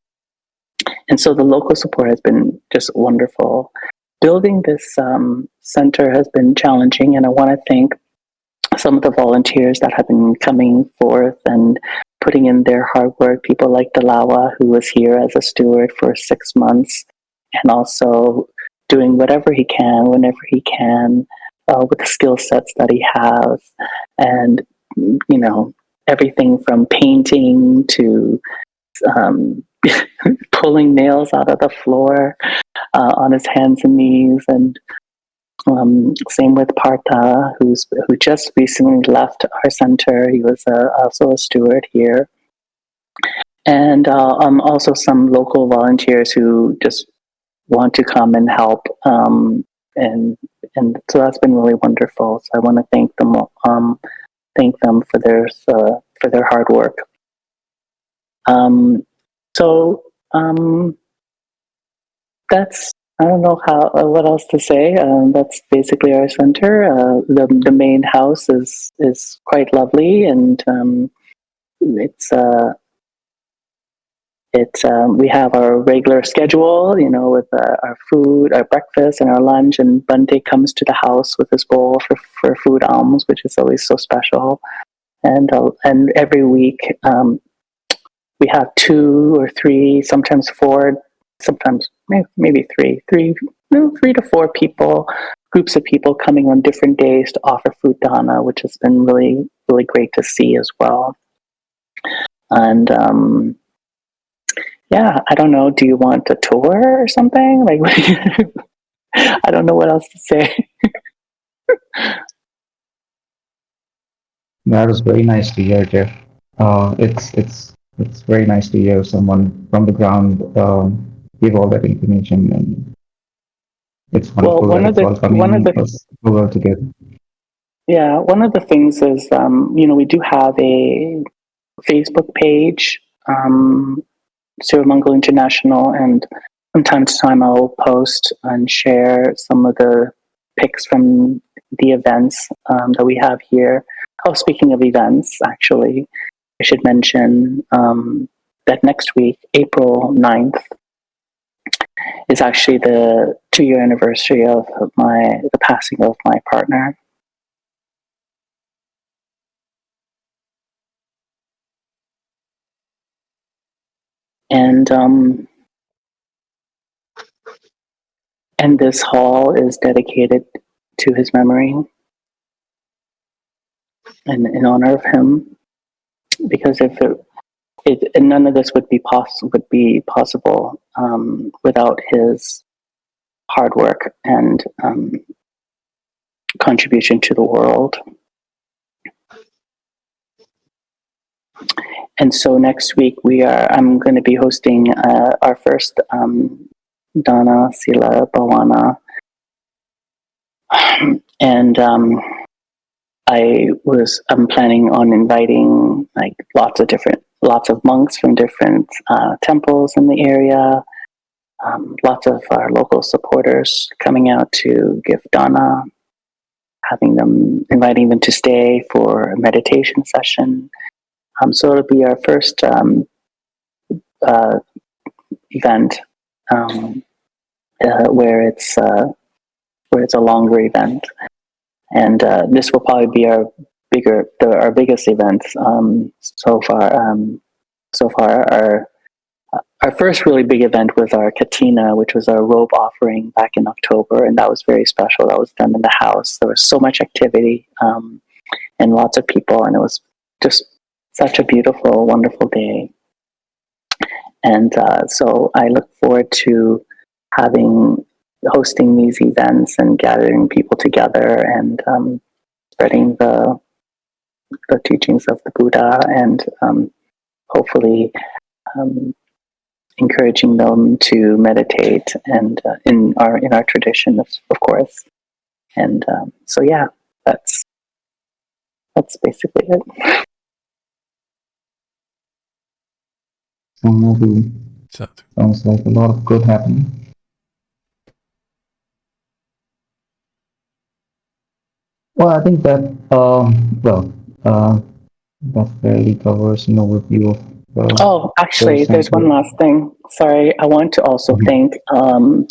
and so the local support has been just wonderful. Building this um, center has been challenging, and I want to thank some of the volunteers that have been coming forth and putting in their hard work. People like Dalawa, who was here as a steward for six months, and also doing whatever he can, whenever he can, uh, with the skill sets that he has, and you know everything from painting to um, pulling nails out of the floor uh, on his hands and knees, and Um, same with Partha, who's who just recently left our center. He was also a steward here, and uh, um, also some local volunteers who just want to come and help. Um, and and so that's been really wonderful. So I want to thank them, um, thank them for their uh, for their hard work. Um, so um, that's I don't know how uh, what else to say. Um, that's basically our center. Uh, the the main house is is quite lovely, and um, it's uh, it's um, we have our regular schedule, you know, with uh, our food, our breakfast, and our lunch. And Bhante comes to the house with his bowl for for food alms, which is always so special. And uh, and every week um, we have two or three, sometimes four, sometimes maybe, three, three, no, three to four people, groups of people coming on different days to offer food dana, which has been really really great to see as well. And um, yeah, I don't know. Do you want a tour or something? Like, I don't know what else to say. That was very nice to hear, Jeff. Uh, it's it's it's very nice to hear someone from the ground um, give all that information, and it's Well, wonderful one that of the- all coming one of the- over together. Yeah, one of the things is, um, you know, we do have a Facebook page, um, Sirimangalo International, and from time to time I'll post and share some of the pics from the events um, that we have here. Oh, speaking of events, actually, I should mention um, that next week, April 9th, is actually the two year anniversary of my the passing of my partner. and um, and this hall is dedicated to his memory and in honor of him because if it, it and none of this would be possible would be possible um, without his hard work and um, contribution to the world. And so next week we are i'm going to be hosting uh, our first um, dana sila bhavana. And um, i was i'm planning on inviting like lots of different lots of monks from different uh, temples in the area. Um, lots of our local supporters coming out to give dana having them inviting them to stay for a meditation session. Um, so it'll be our first um, uh, event um, uh, where it's uh, where it's a longer event, and uh, this will probably be our bigger, the, our biggest events um, so far. Um, so far, our our first really big event was our Katina, which was our robe offering back in October, and that was very special. That was done in the house. There was so much activity um, and lots of people, and it was just such a beautiful, wonderful day. And uh, so I look forward to having hosting these events and gathering people together and um, spreading the the teachings of the Buddha and um, hopefully um, encouraging them to meditate and uh, in our in our tradition, of, of course. And um, so, yeah, that's that's basically it. Sounds So sounds like a lot of good happening. Well, I think that um, well, uh, that fairly covers an overview of. Uh, Oh, actually, there's one last thing. Sorry, I want to also Mhm. thank um,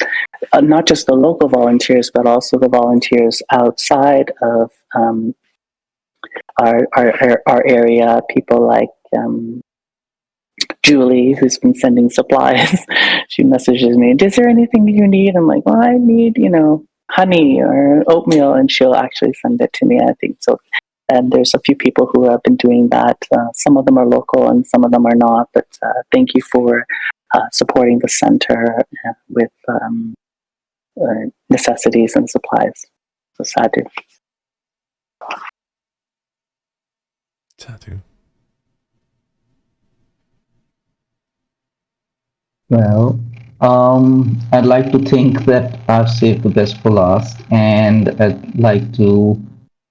uh, not just the local volunteers, but also the volunteers outside of um, our, our our our area. People like um, Julie, who's been sending supplies. she messages me, "Is there anything you need?" I'm like, "Well, I need you know honey or oatmeal," and she'll actually send it to me. I think so. And there's a few people who have been doing that. Uh, some of them are local and some of them are not. But uh, thank you for uh, supporting the center uh, with um, uh, necessities and supplies. So sadhu. Sadhu. Well, um, I'd like to think that I've saved the best for last, and I'd like to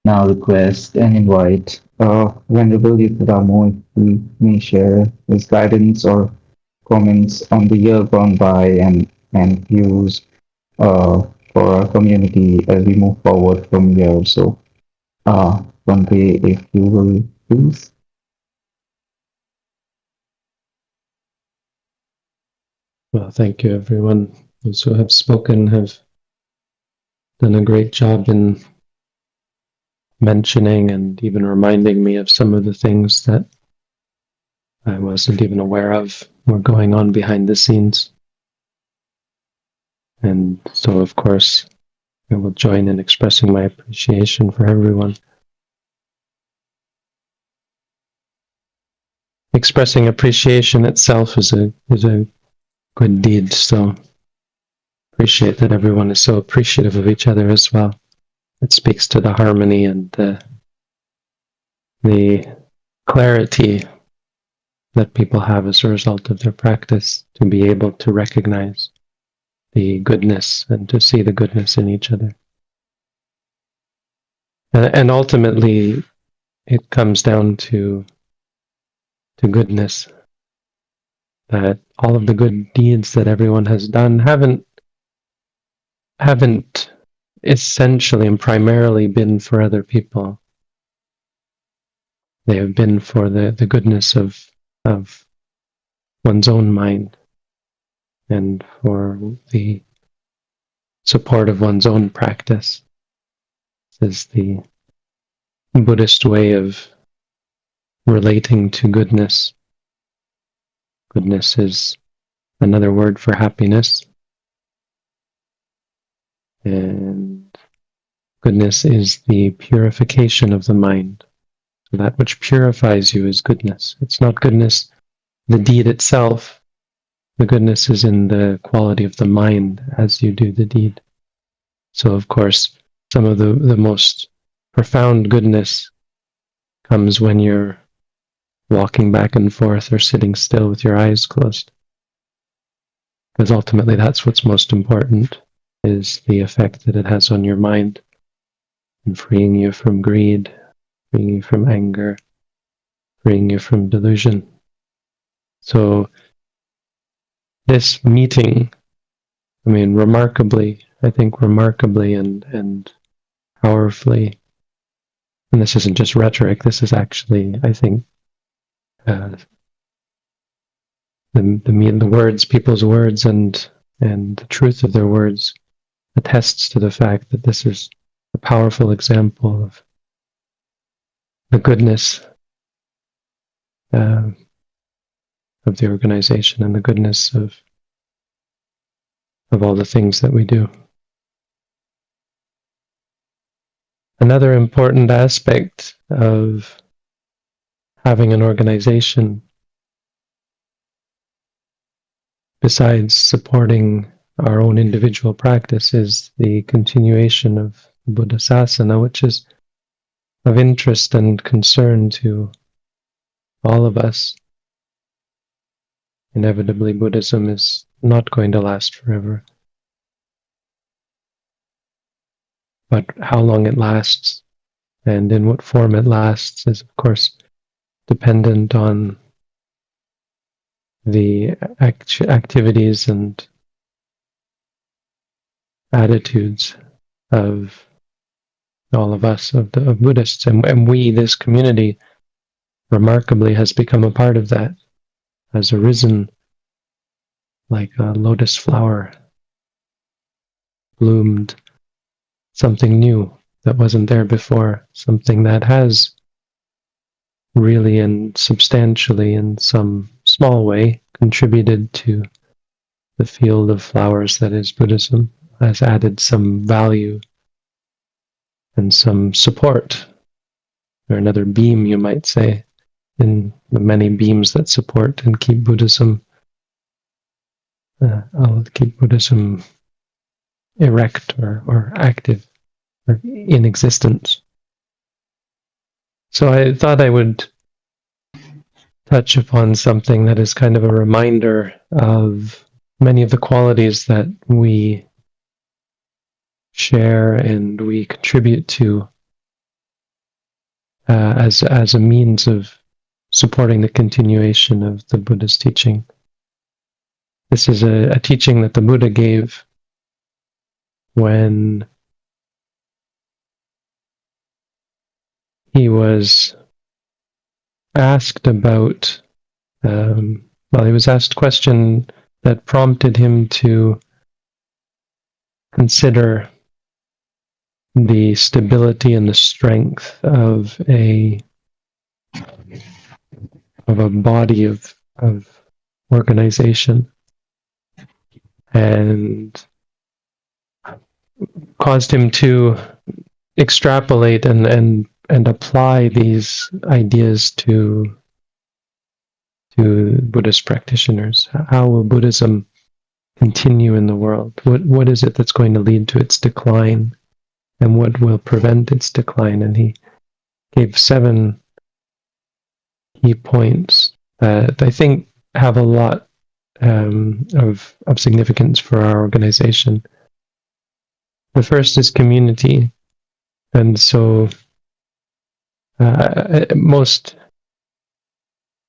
now request and invite uh, Venerable Yuttadhammo if he may share his guidance or comments on the year gone by and, and views uh, for our community as we move forward from here. So, uh, Bhante, if you will please. Well, thank you, everyone. Those who have spoken have done a great job in mentioning and even reminding me of some of the things that I wasn't even aware of were going on behind the scenes. And so, of course, I will join in expressing my appreciation for everyone. Expressing appreciation itself is a is a good deed. So appreciate that everyone is so appreciative of each other as well. It speaks to the harmony and the the clarity that people have as a result of their practice to be able to recognize the goodness and to see the goodness in each other. And, ultimately, it comes down to to goodness that all of the good deeds that everyone has done haven't haven't essentially and primarily been for other people. They have been for the, the goodness of of one's own mind and for the support of one's own practice. This is the Buddhist way of relating to goodness Goodness is another word for happiness. And goodness is the purification of the mind. That which purifies you is goodness. It's not goodness, the deed itself. The goodness is in the quality of the mind as you do the deed. So, of course, some of the, the most profound goodness comes when you're walking back and forth or sitting still with your eyes closed. Because ultimately that's what's most important is the effect that it has on your mind and freeing you from greed, freeing you from anger, freeing you from delusion. So this meeting, I mean, remarkably, I think remarkably and, and powerfully, and this isn't just rhetoric, this is actually, I think, uh, the the the words, people's words, and and the truth of their words attests to the fact that this is a powerful example of the goodness uh, of the organization and the goodness of of all the things that we do. Another important aspect of having an organization besides supporting our own individual practice is the continuation of Buddha Sasana, which is of interest and concern to all of us. Inevitably, Buddhism is not going to last forever. But how long it lasts and in what form it lasts is, of course, dependent on the act- activities and attitudes of all of us, of, the, of Buddhists, and, and we, this community, remarkably has become a part of that, has arisen like a lotus flower, bloomed something new that wasn't there before, something that has really and substantially in some small way contributed to the field of flowers that is Buddhism, has added some value and some support, or another beam, you might say, in the many beams that support and keep Buddhism. Uh, keep Buddhism erect or, or active. or in existence. So I thought I would touch upon something that is kind of a reminder of many of the qualities that we share and we contribute to uh, as as a means of supporting the continuation of the Buddha's teaching. This is a, a teaching that the Buddha gave when he was asked about um, well he was asked a question that prompted him to consider the stability and the strength of a of a body of of organization and caused him to extrapolate and and and apply these ideas to to Buddhist practitioners. How will Buddhism continue in the world? What what is it that's going to lead to its decline, and what will prevent its decline? And he gave seven key points that I think have a lot um, of of significance for our organization. The first is community, and so uh, most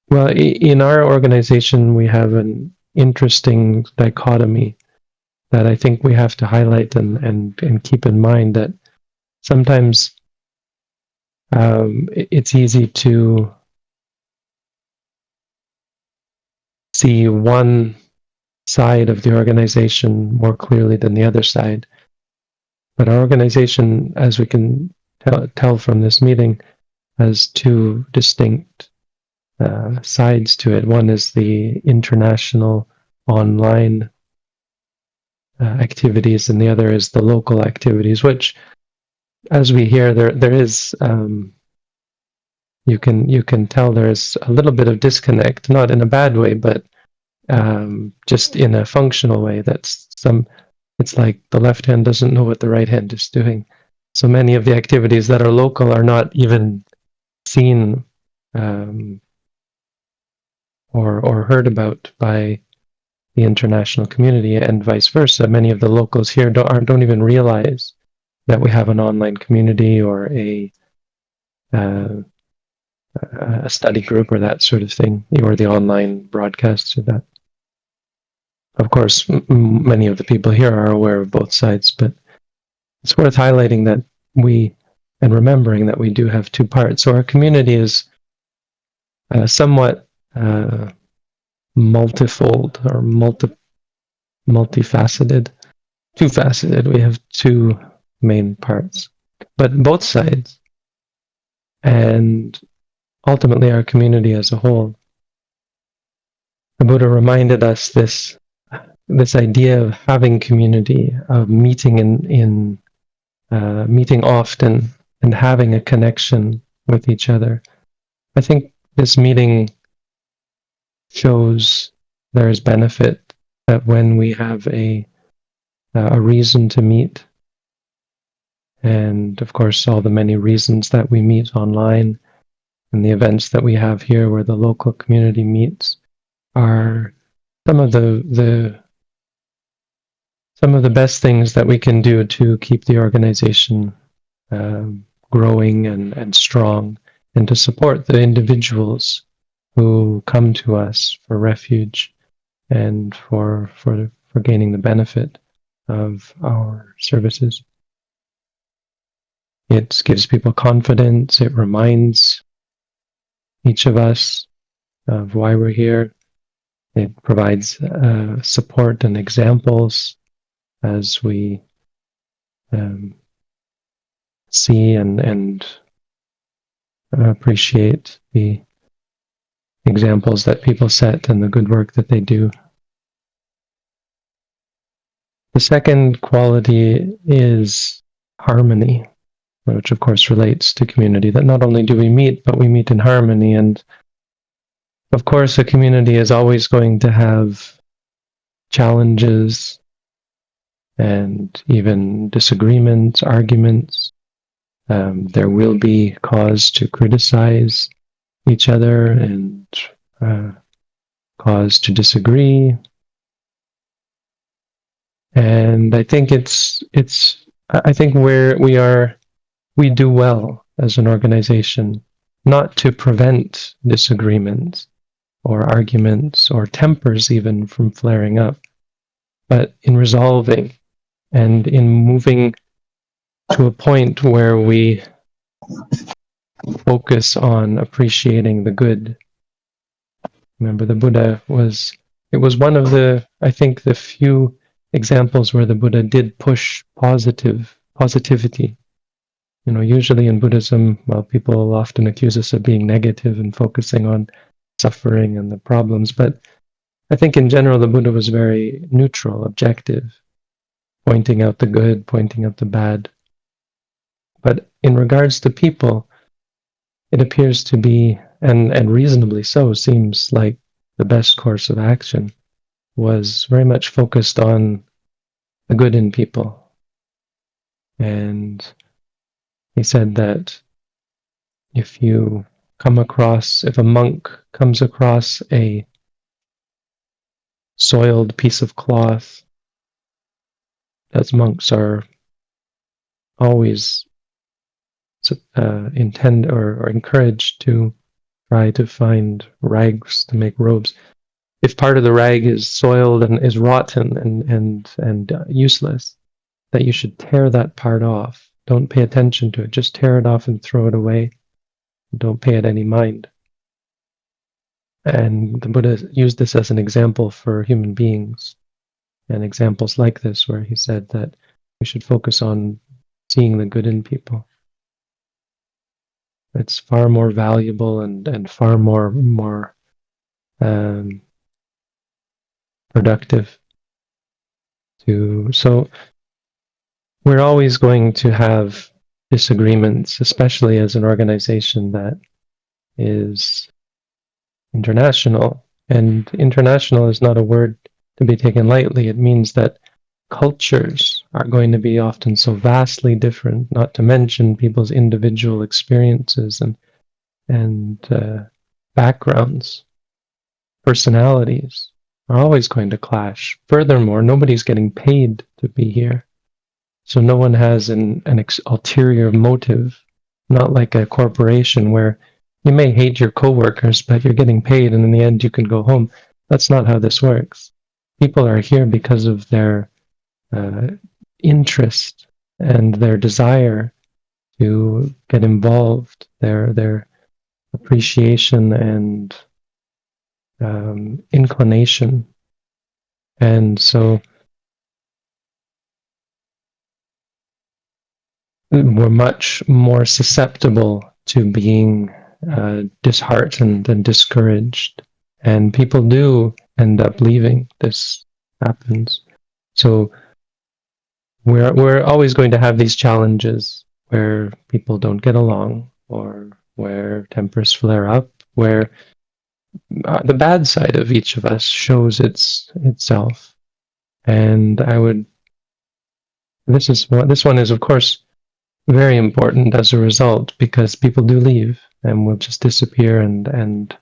well in our organization we have an interesting dichotomy that I think we have to highlight and and, and keep in mind that sometimes um, it's easy to see one side of the organization more clearly than the other side. But our organization, as we can tell, tell from this meeting, has two distinct uh, sides to it. One is the international online uh, activities, and the other is the local activities. Which, as we hear, there there is um, you can you can tell there is a little bit of disconnect, not in a bad way, but um, just in a functional way. That's some. It's like the left hand doesn't know what the right hand is doing. So many of the activities that are local are not even seen um, or or heard about by the international community, and vice versa. Many of the locals here don't don't even realize that we have an online community or a uh, a study group or that sort of thing, or the online broadcasts of that. Of course, many of the people here are aware of both sides, but it's worth highlighting that we and remembering that we do have two parts. So our community is uh, somewhat uh, multifold or multi multifaceted, two faceted. We have two main parts, but both sides, and ultimately our community as a whole. The Buddha reminded us this this idea of having community, of meeting in in uh, meeting often and having a connection with each other. I think this meeting shows there is benefit that when we have a a reason to meet, and of course all the many reasons that we meet online and the events that we have here where the local community meets are some of the the some of the best things that we can do to keep the organization um, growing and, and strong and to support the individuals who come to us for refuge and for for for gaining the benefit of our services. It gives people confidence. It reminds each of us of why we're here. It provides uh, support and examples as we um, see and and appreciate the examples that people set and the good work that they do. The second quality is harmony, which of course relates to community. That not only do we meet, but we meet in harmony. And of course, a community is always going to have challenges and even disagreements, arguments. Um, there will be cause to criticize each other and uh, cause to disagree. And I think it's it's I think where we are we do well as an organization not to prevent disagreements or arguments or tempers even from flaring up, but in resolving and in moving to a point where we focus on appreciating the good. Remember, the Buddha was, it was one of the, I think, the few examples where the Buddha did push positive, positivity. You know, usually in Buddhism, well, people often accuse us of being negative and focusing on suffering and the problems, but I think in general the Buddha was very neutral, objective, pointing out the good, pointing out the bad. But in regards to people, it appears to be, and, and reasonably so, seems like the best course of action was very much focused on the good in people. And he said that if you come across, if a monk comes across a soiled piece of cloth, as monks are always uh, intend or, or encouraged to try to find rags to make robes. If part of the rag is soiled and is rotten and and and uh, useless, that you should tear that part off. Don't pay attention to it. Just tear it off and throw it away. Don't pay it any mind. And the Buddha used this as an example for human beings, and examples like this, where he said that we should focus on seeing the good in people. It's far more valuable and, and far more more um, productive. To so we're always going to have disagreements, especially as an organization that is international. And international is not a word to be taken lightly. It means that cultures are going to be often so vastly different, not to mention people's individual experiences and and uh, backgrounds, personalities are always going to clash. Furthermore, nobody's getting paid to be here. So no one has an, an ulterior motive, not like a corporation where you may hate your coworkers, but you're getting paid and in the end you can go home. That's not how this works. People are here because of their uh, interest and their desire to get involved, their their appreciation and um, inclination, and so we're much more susceptible to being uh, disheartened and discouraged, and people do end up leaving. This happens, so we're we're always going to have these challenges where people don't get along or where tempers flare up where uh, the bad side of each of us shows its itself. And i would this is this one is of course very important as a result because people do leave and will just disappear and and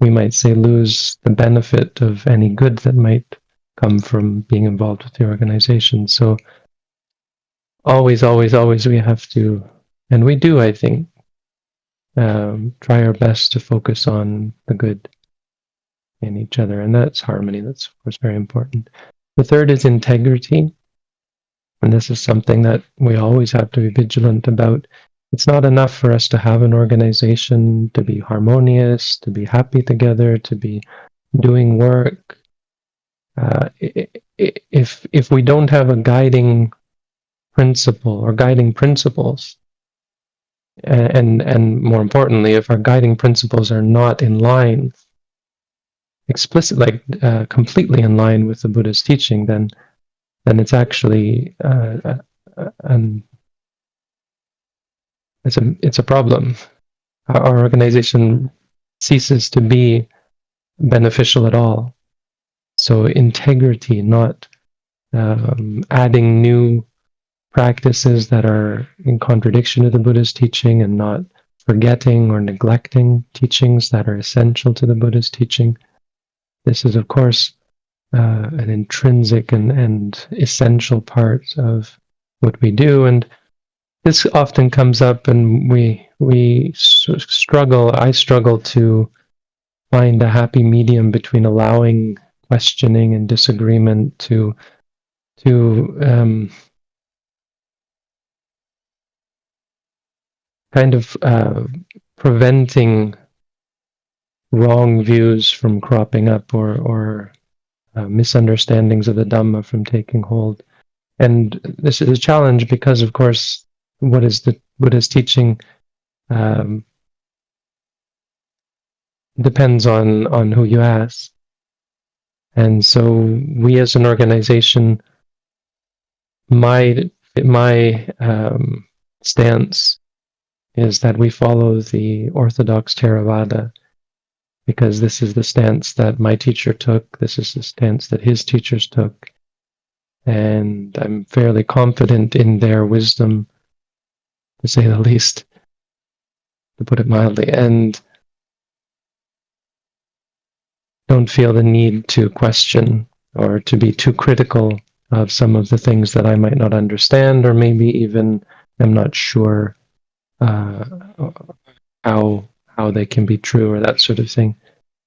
we might say lose the benefit of any good that might come from being involved with the organization so always, always, always we have to, and we do, I think, um, try our best to focus on the good in each other. And that's harmony. That's, of course, very important. The third is integrity. And this is something that we always have to be vigilant about. It's not enough for us to have an organization, to be harmonious, to be happy together, to be doing work. Uh, if if we don't have a guiding principle or guiding principles and and more importantly if our guiding principles are not in line explicit like uh, completely in line with the buddha's teaching then then it's actually uh, uh, an it's a it's a problem our organization ceases to be beneficial at all so integrity not um, adding new practices that are in contradiction to the Buddha's teaching and not forgetting or neglecting teachings that are essential to the Buddha's teaching. This is, of course, uh, an intrinsic and, and essential part of what we do. And this often comes up, and we we struggle. I struggle to find a happy medium between allowing questioning and disagreement to to um, kind of uh, preventing wrong views from cropping up or or uh, misunderstandings of the Dhamma from taking hold. And this is a challenge because, of course, what is the Buddha's teaching um, depends on on who you ask. And so, we as an organization, my my um, stance is that we follow the orthodox Theravada because this is the stance that my teacher took. This is the stance that his teachers took. And I'm fairly confident in their wisdom, to say the least, to put it mildly, and don't feel the need to question or to be too critical of some of the things that I might not understand, or maybe even am not sure uh, how how they can be true or that sort of thing.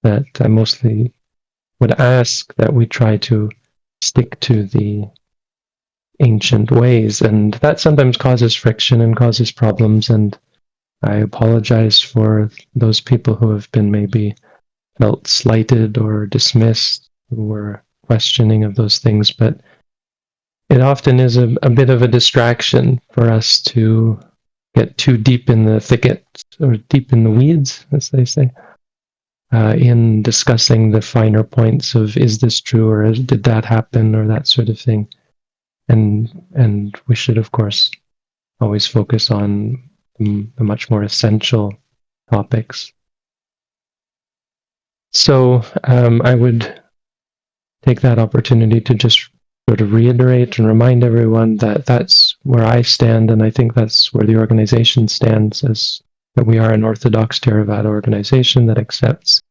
That I mostly would ask that we try to stick to the ancient ways, and that sometimes causes friction and causes problems. And I apologize for those people who have been maybe felt slighted or dismissed, who were questioning of those things, but it often is a, a bit of a distraction for us to get too deep in the thicket or deep in the weeds, as they say, uh, in discussing the finer points of is this true or did that happen or that sort of thing. And and we should, of course, always focus on the much more essential topics. So um, I would take that opportunity to just sort of reiterate and remind everyone that that's where I stand, and I think that's where the organization stands, as that we are an Orthodox Theravada organization that accepts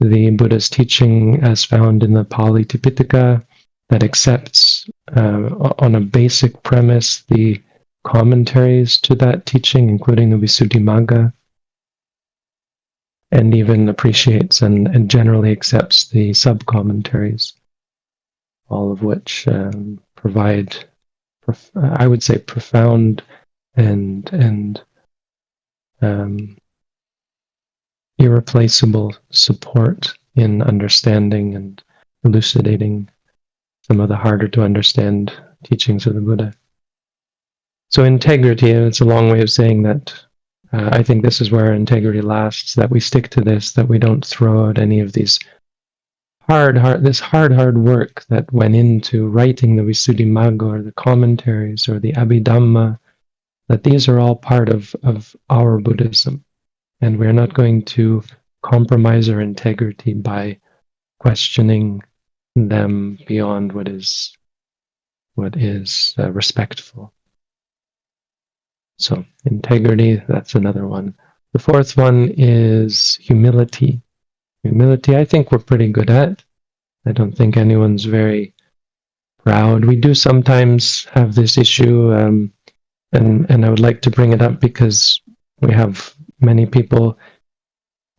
the Buddha's teaching as found in the Pali Tipitaka, that accepts uh, on a basic premise the commentaries to that teaching, including the Visuddhimagga, and even appreciates and, and generally accepts the sub commentaries all of which um, provide, I would say, profound and and um, irreplaceable support in understanding and elucidating some of the harder to understand teachings of the Buddha. So integrity, and it's a long way of saying that uh, I think this is where integrity lasts, that we stick to this, that we don't throw out any of these hard, hard, this hard, hard work that went into writing the Visuddhimagga or the commentaries or the Abhidhamma, that these are all part of, of our Buddhism. And we're not going to compromise our integrity by questioning them beyond what is what is uh, respectful. So integrity, that's another one. The fourth one is humility. Humility, I think we're pretty good at. I don't think anyone's very proud. We do sometimes have this issue, um, and and I would like to bring it up because we have many people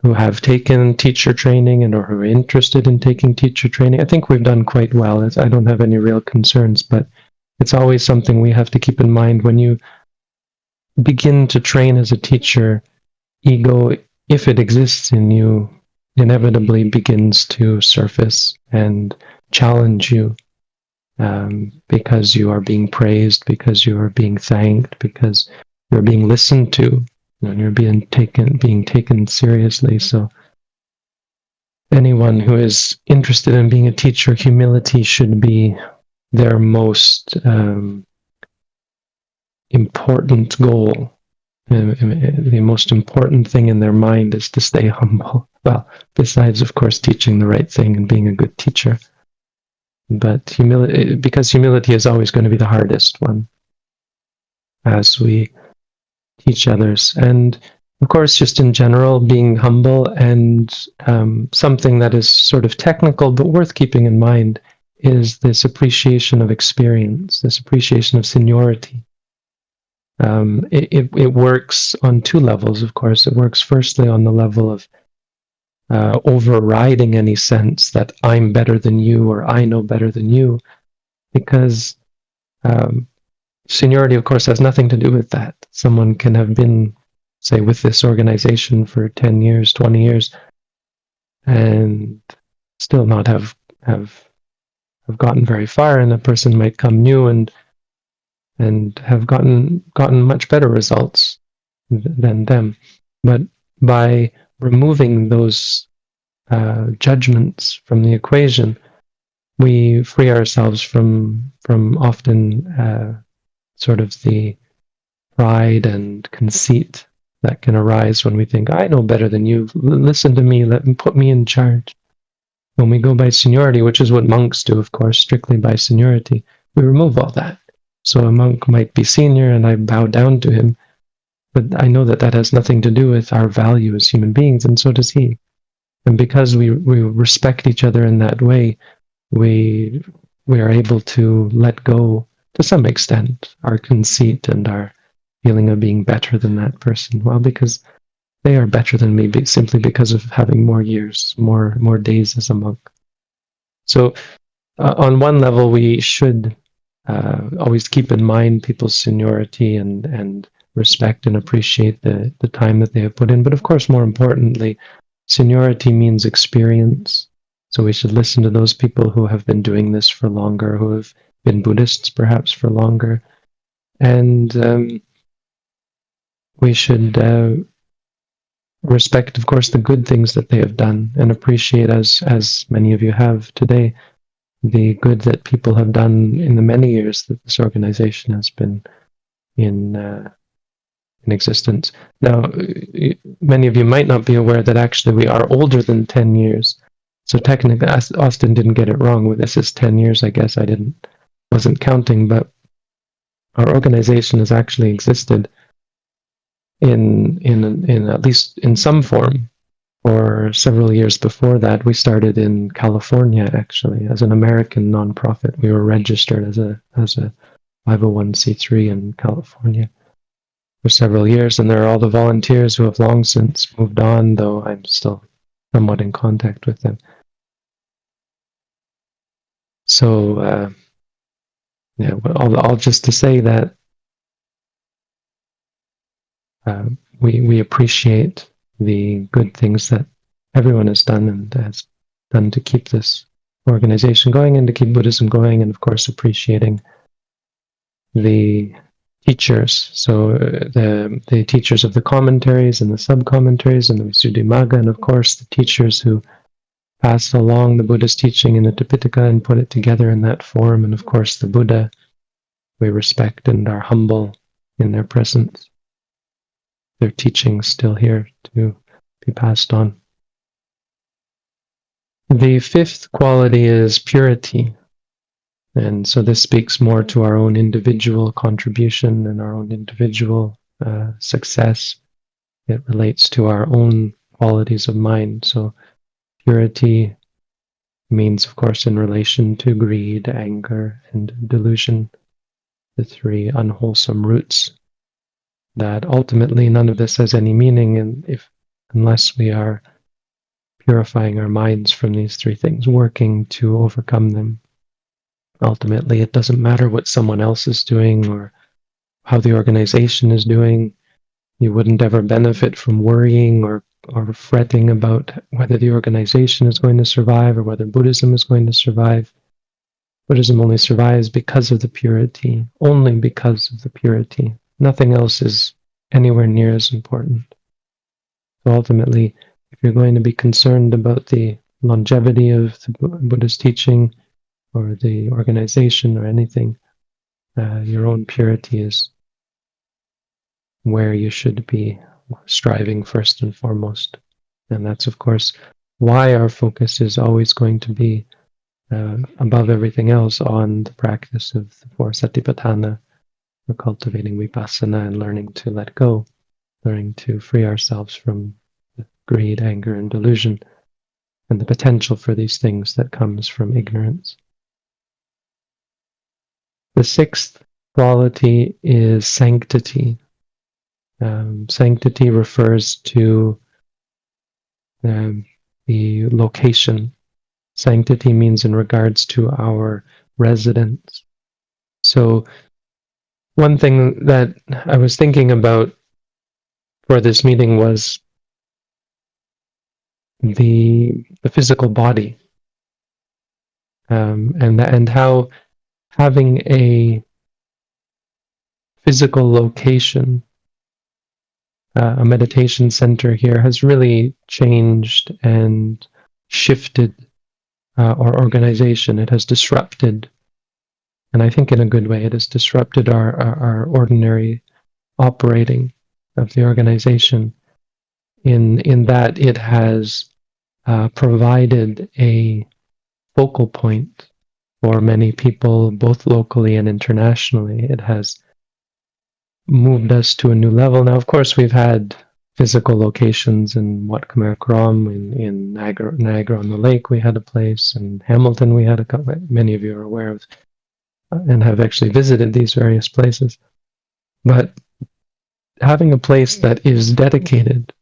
who have taken teacher training and or who are interested in taking teacher training. I think we've done quite well. I don't have any real concerns, but it's always something we have to keep in mind when you begin to train as a teacher. Ego, if it exists in you, inevitably begins to surface and challenge you um, because you are being praised, because you are being thanked, because you're being listened to, and you're being taken being taken seriously. So anyone who is interested in being a teacher, humility should be their most um, important goal the most important thing in their mind is to stay humble. Well, besides, of course, teaching the right thing and being a good teacher. but humility because humility is always going to be the hardest one as we teach others and of course just in general being humble and um, something that is sort of technical but worth keeping in mind is this appreciation of experience this appreciation of seniority um, it, it, it works on two levels of course it works firstly on the level of uh, overriding any sense that I'm better than you or I know better than you, because um, seniority, of course, has nothing to do with that. Someone can have been, say, with this organization for 10 years, 20 years, and still not have have have gotten very far and a person might come new and and have gotten gotten much better results than them but by removing those uh, judgments from the equation, we free ourselves from from often uh, sort of the pride and conceit that can arise when we think I know better than you. Listen to me. Let me put me in charge. When we go by seniority, which is what monks do, of course, strictly by seniority, we remove all that. So a monk might be senior, and I bow down to him but I know that that has nothing to do with our value as human beings, and so does he. And because we, we respect each other in that way, we we are able to let go to some extent our conceit and our feeling of being better than that person. Well, because they are better than me simply because of having more years, more more days as a monk. So, uh, on one level, we should uh, always keep in mind people's seniority and and respect and appreciate the, the time that they have put in. But of course, more importantly, seniority means experience. So we should listen to those people who have been doing this for longer, who have been Buddhists perhaps for longer. And um, we should uh, respect, of course, the good things that they have done and appreciate, as, as many of you have today, the good that people have done in the many years that this organization has been in uh, in existence. Now, many of you might not be aware that actually we are older than 10 years. So technically, Austin didn't get it wrong. With this is 10 years, I guess. I didn't, wasn't counting, but our organization has actually existed in, in, in at least in some form for several years before that. We started in California, actually, as an American nonprofit. We were registered as a, as a 501c3 in California for several years, and there are all the volunteers who have long since moved on, though I'm still somewhat in contact with them. So, uh, yeah, all, all just to say that uh, we we appreciate the good things that everyone has done and has done to keep this organization going and to keep Buddhism going, and of course appreciating the teachers. So uh, the the teachers of the commentaries and the sub commentaries and the Visuddhimagga, and of course the teachers who passed along the Buddha's teaching in the Tipitaka and put it together in that form, and of course the Buddha. We respect and are humble in their presence. Their teachings still here to be passed on. The fifth quality is purity. And so this speaks more to our own individual contribution and our own individual uh, success. It relates to our own qualities of mind. So purity means, of course, in relation to greed, anger, and delusion, the three unwholesome roots. That ultimately none of this has any meaning, and if unless we are purifying our minds from these three things, working to overcome them Ultimately, it doesn't matter what someone else is doing or how the organization is doing. You wouldn't ever benefit from worrying or, or fretting about whether the organization is going to survive or whether Buddhism is going to survive. Buddhism only survives because of the purity, only because of the purity. Nothing else is anywhere near as important. So ultimately, if you're going to be concerned about the longevity of the Buddhist teaching, or the organization or anything, uh, your own purity is where you should be striving first and foremost. And that's, of course, why our focus is always going to be uh, above everything else on the practice of the four satipatthana for cultivating vipassana and learning to let go, learning to free ourselves from greed, anger, and delusion, and the potential for these things that comes from ignorance. The sixth quality is sanctity. Um, sanctity refers to um, the location. Sanctity means in regards to our residence. So, one thing that I was thinking about for this meeting was the the physical body, um, and and how having a physical location uh, a meditation center here has really changed and shifted uh, our organization. It has disrupted, and I think in a good way, it has disrupted our, our, our ordinary operating of the organization in, in that it has uh, provided a focal point for many people, both locally and internationally. It has moved us to a new level. Now, of course, we've had physical locations in Wat Khmer in, in Niagara, Niagara on the Lake, we had a place. In Hamilton, we had a couple, many of you are aware of and have actually visited these various places. But having a place that is dedicated,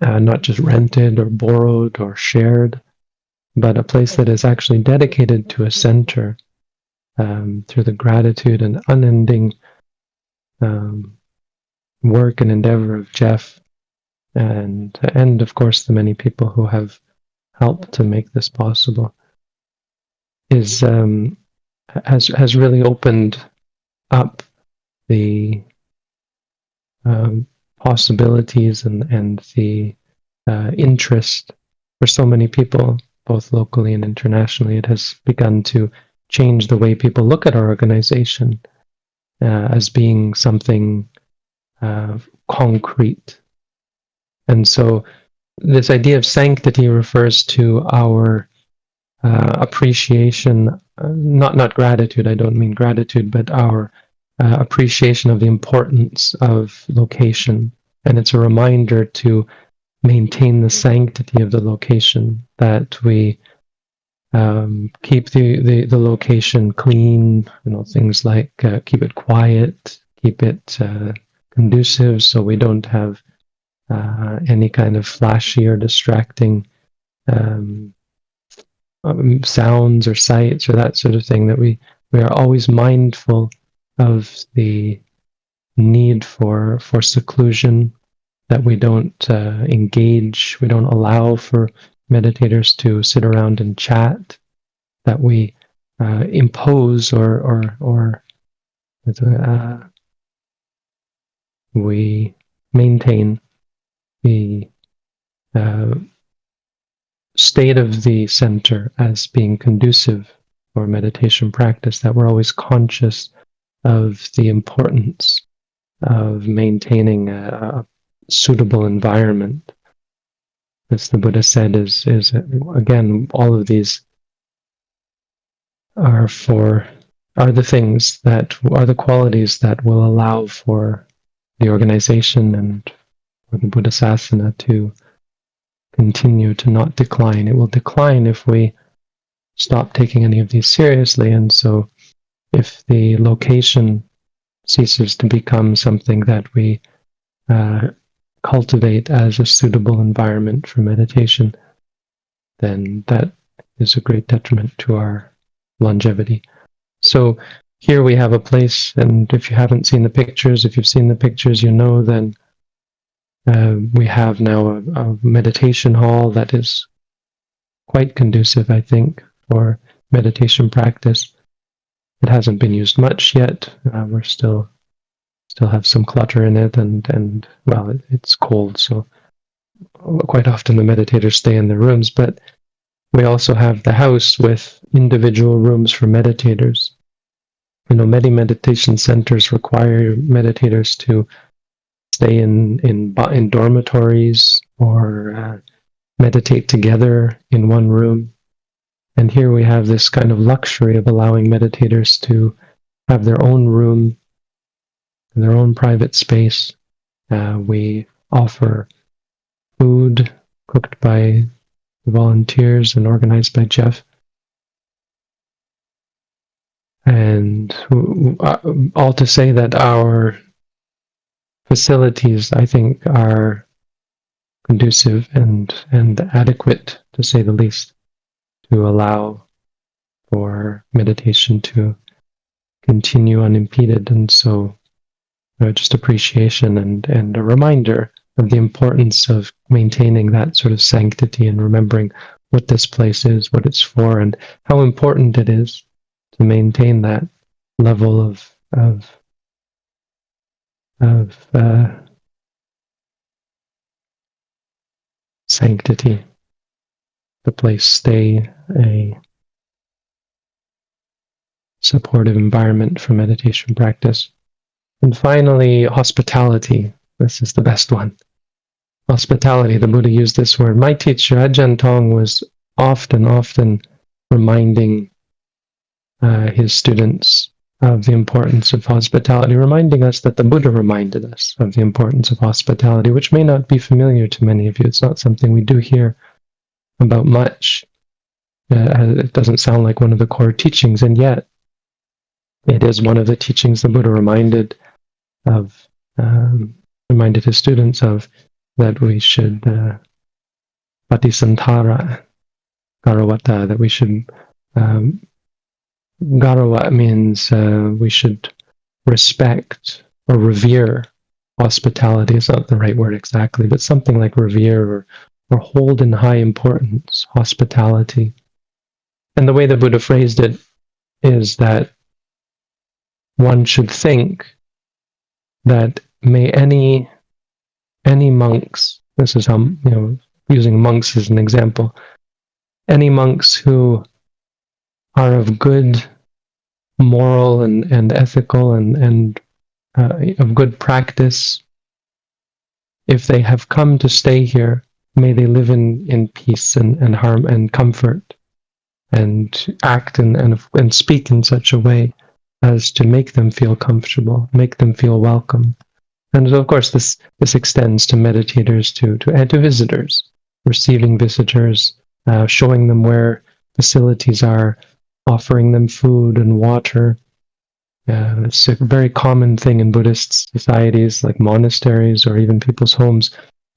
uh, not just rented or borrowed or shared, but a place that is actually dedicated to a center um, through the gratitude and unending um, work and endeavor of Jeff, and and of course the many people who have helped to make this possible, is um, has has really opened up the um, possibilities and and the uh, interest for so many people, both locally and internationally. It has begun to change the way people look at our organization uh, as being something uh, concrete. And so this idea of sanctity refers to our uh, appreciation, uh, not not gratitude. I don't mean gratitude, but our uh, appreciation of the importance of location, and it's a reminder to maintain the sanctity of the location that we um, keep the, the, the location clean, you know, things like uh, keep it quiet, keep it uh, conducive so we don't have uh, any kind of flashy or distracting um, um, sounds or sights or that sort of thing that we, we are always mindful of the need for for seclusion that we don't uh, engage we don't allow for meditators to sit around and chat, that we uh, impose or or or uh, we maintain the uh, state of the center as being conducive for meditation practice. That we're always conscious of the importance of maintaining a, a suitable environment as the Buddha said, is is again all of these are for are the things that are the qualities that will allow for the organization and for the Buddha Sasana to continue to not decline. It will decline if we stop taking any of these seriously. And so if the location ceases to become something that we uh, cultivate as a suitable environment for meditation, then that is a great detriment to our longevity. So here we have a place, and if you haven't seen the pictures, if you've seen the pictures, you know then uh, we have now a, a, meditation hall that is quite conducive, I think, for meditation practice. It hasn't been used much yet. Uh, we're still still have some clutter in it, and and well, it, it's cold, so quite often the meditators stay in their rooms. But we also have the house with individual rooms for meditators. You know, many meditation centers require meditators to stay in in in dormitories or uh, meditate together in one room. And here we have this kind of luxury of allowing meditators to have their own room, their own private space. Uh, we offer food cooked by volunteers and organized by Jeff. And uh, all to say that our facilities, I think, are conducive and, and adequate, to say the least, to allow for meditation to continue unimpeded. And so, uh, just appreciation and, and a reminder of the importance of maintaining that sort of sanctity and remembering what this place is, what it's for, and how important it is to maintain that level of of of uh, sanctity. The place stay a supportive environment for meditation practice. And finally, hospitality. This is the best one. Hospitality, the Buddha used this word. My teacher, Ajahn Tong, was often, often reminding uh, his students of the importance of hospitality, reminding us that the Buddha reminded us of the importance of hospitality, which may not be familiar to many of you. It's not something we do hear about much. Uh, it doesn't sound like one of the core teachings, and yet it is one of the teachings the Buddha reminded of, um, reminded his students of, that we should uh, patisantara garawata, that we should um, Garawa means uh, we should respect or revere hospitality. Is not the right word exactly, but something like revere or, or hold in high importance hospitality. And the way the Buddha phrased it is that one should think that may any any monks, this is how you know using monks as an example, any monks who are of good moral and, and ethical and, and uh, of good practice, if they have come to stay here, may they live in, in peace and, and harm and comfort and act and, and, and speak in such a way as to make them feel comfortable, make them feel welcome. And of course, this, this extends to meditators, to, to, and to visitors, receiving visitors, uh, showing them where facilities are, offering them food and water. Uh, it's a very common thing in Buddhist societies, like monasteries or even people's homes.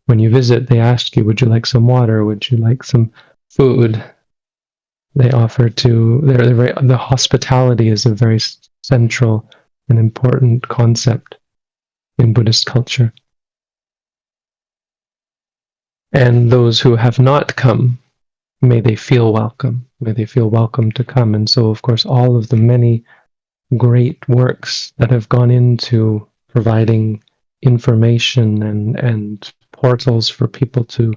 When you visit, they ask you, Would you like some water? Would you like some food? They offer to, they're, they're very, the hospitality is a very central and important concept in Buddhist culture. And those who have not come may they feel welcome. May they feel welcome to come. And so, of course, all of the many great works that have gone into providing information and, and portals for people to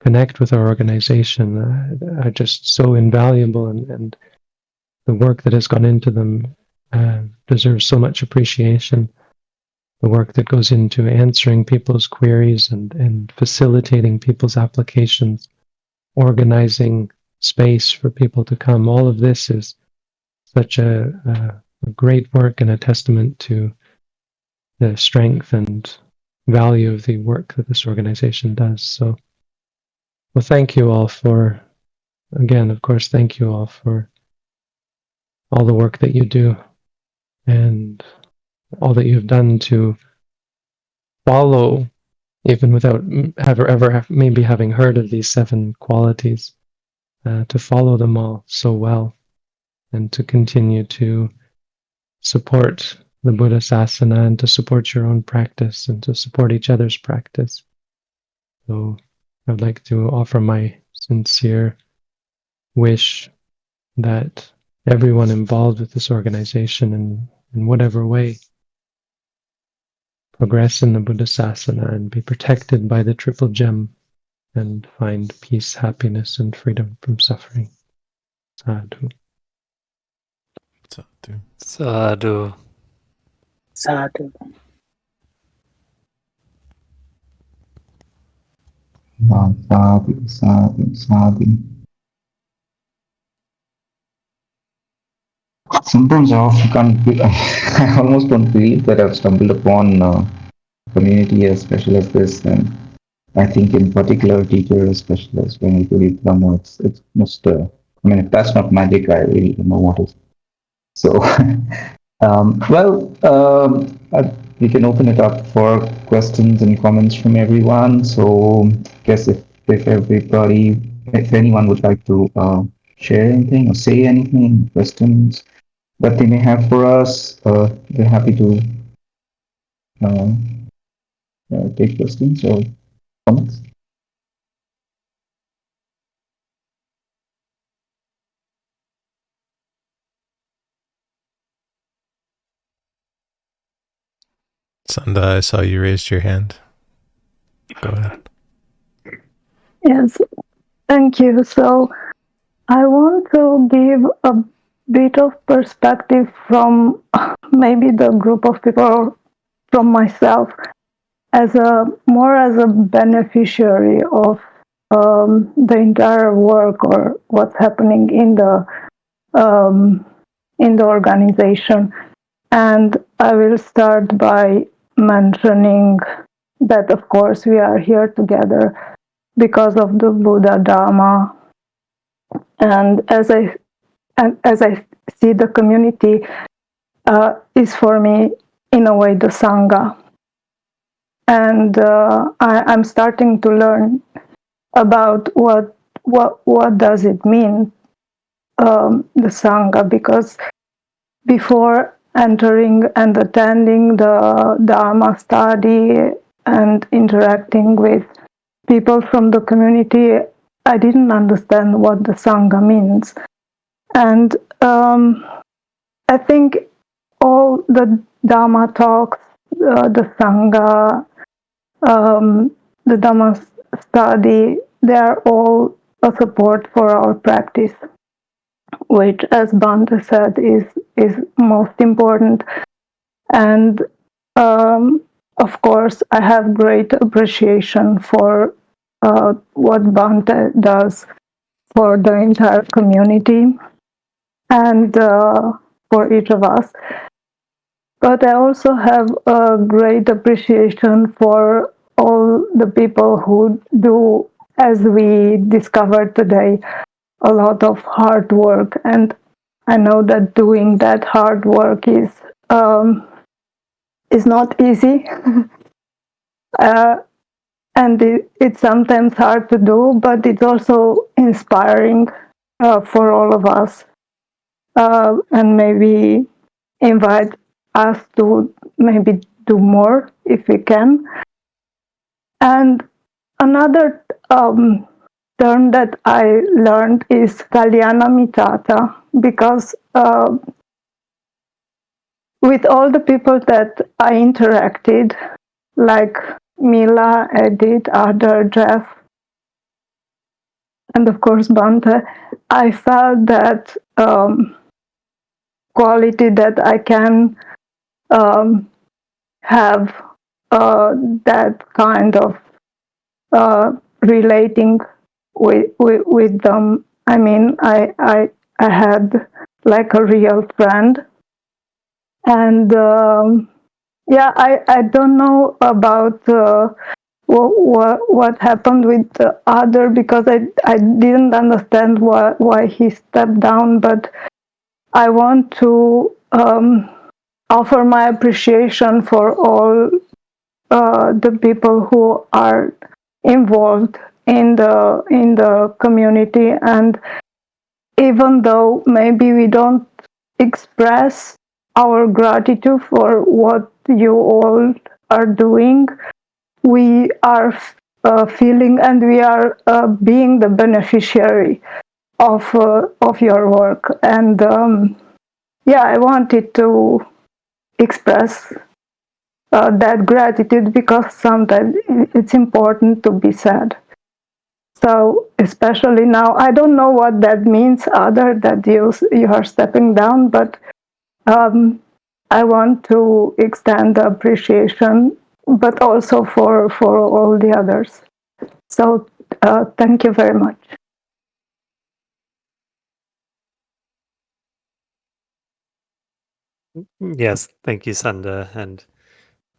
connect with our organization uh, are just so invaluable and, and the work that has gone into them uh, deserves so much appreciation. The work that goes into answering people's queries and, and facilitating people's applications organizing space for people to come. All of this is such a, a, a great work and a testament to the strength and value of the work that this organization does. So, well, thank you all for, again, of course, thank you all for all the work that you do and all that you've done to follow even without ever ever maybe having heard of these seven qualities, uh, to follow them all so well, and to continue to support the Buddha Sasana and to support your own practice and to support each other's practice. So I'd like to offer my sincere wish that everyone involved with this organization in, in whatever way progress in the Buddhasasana and be protected by the triple gem and find peace, happiness, and freedom from suffering. Sadhu. Sadhu. Sadhu. Sadhu. Sadhu, sadhu, sadhu. sometimes I often can't. Be, I almost don't believe that I've stumbled upon uh, community as special as this, and I think in particular teacher as special as when you read Brahma, it's it's most. Uh, I mean, if that's not magic, I really don't know what is. So, um, well, um, I, we can open it up for questions and comments from everyone. So, I guess if if everybody, if anyone would like to uh, share anything or say anything, questions that they may have for us, uh, we're happy to uh, uh, take questions or comments. Sunda, I saw you raised your hand. Go ahead. Yes, thank you. So I want to give a bit of perspective from maybe the group of people from myself as a more as a beneficiary of um, the entire work or what's happening in the um, in the organization. And I will start by mentioning that, of course, we are here together because of the Buddha Dharma. And as I and as I see the community uh, is for me in a way the sangha, and uh, I, am starting to learn about what what what does it mean um, the sangha because before entering and attending the Dharma study and interacting with people from the community, I didn't understand what the Sangha means. And um, I think all the Dharma talks, uh, the Sangha, um, the Dhamma study, they are all a support for our practice, which, as Bhante said, is is most important. And um, of course, I have great appreciation for uh, what Bhante does for the entire community and uh, for each of us. But I also have a great appreciation for all the people who do, as we discovered today, a lot of hard work. And I know that doing that hard work is um, is not easy. uh, and it, it's sometimes hard to do, but it's also inspiring uh, for all of us, uh, and maybe invite us to maybe do more if we can. And another um, term that I learned is Kalyana Mittata because uh, with all the people that I interacted, like Mila, Edith, Ada, Jeff, and of course Bhante, I felt that um, quality that I can um, have uh, that kind of uh, relating with, with, with them. I mean, I, I, I had like a real friend and um, yeah, I, I don't know about uh, what, what what happened with the other because I I didn't understand why why he stepped down, but I want to um, offer my appreciation for all uh, the people who are involved in the in the community and even though maybe we don't express our gratitude for what you all are doing. We are uh, feeling and we are uh, being the beneficiary of uh, of your work. And um, yeah, I wanted to express uh, that gratitude because sometimes it's important to be said. So especially now, I don't know what that means other that you you are stepping down, but um, I want to extend the appreciation, but also for, for all the others. So uh, thank you very much. Yes, thank you, Sunda. And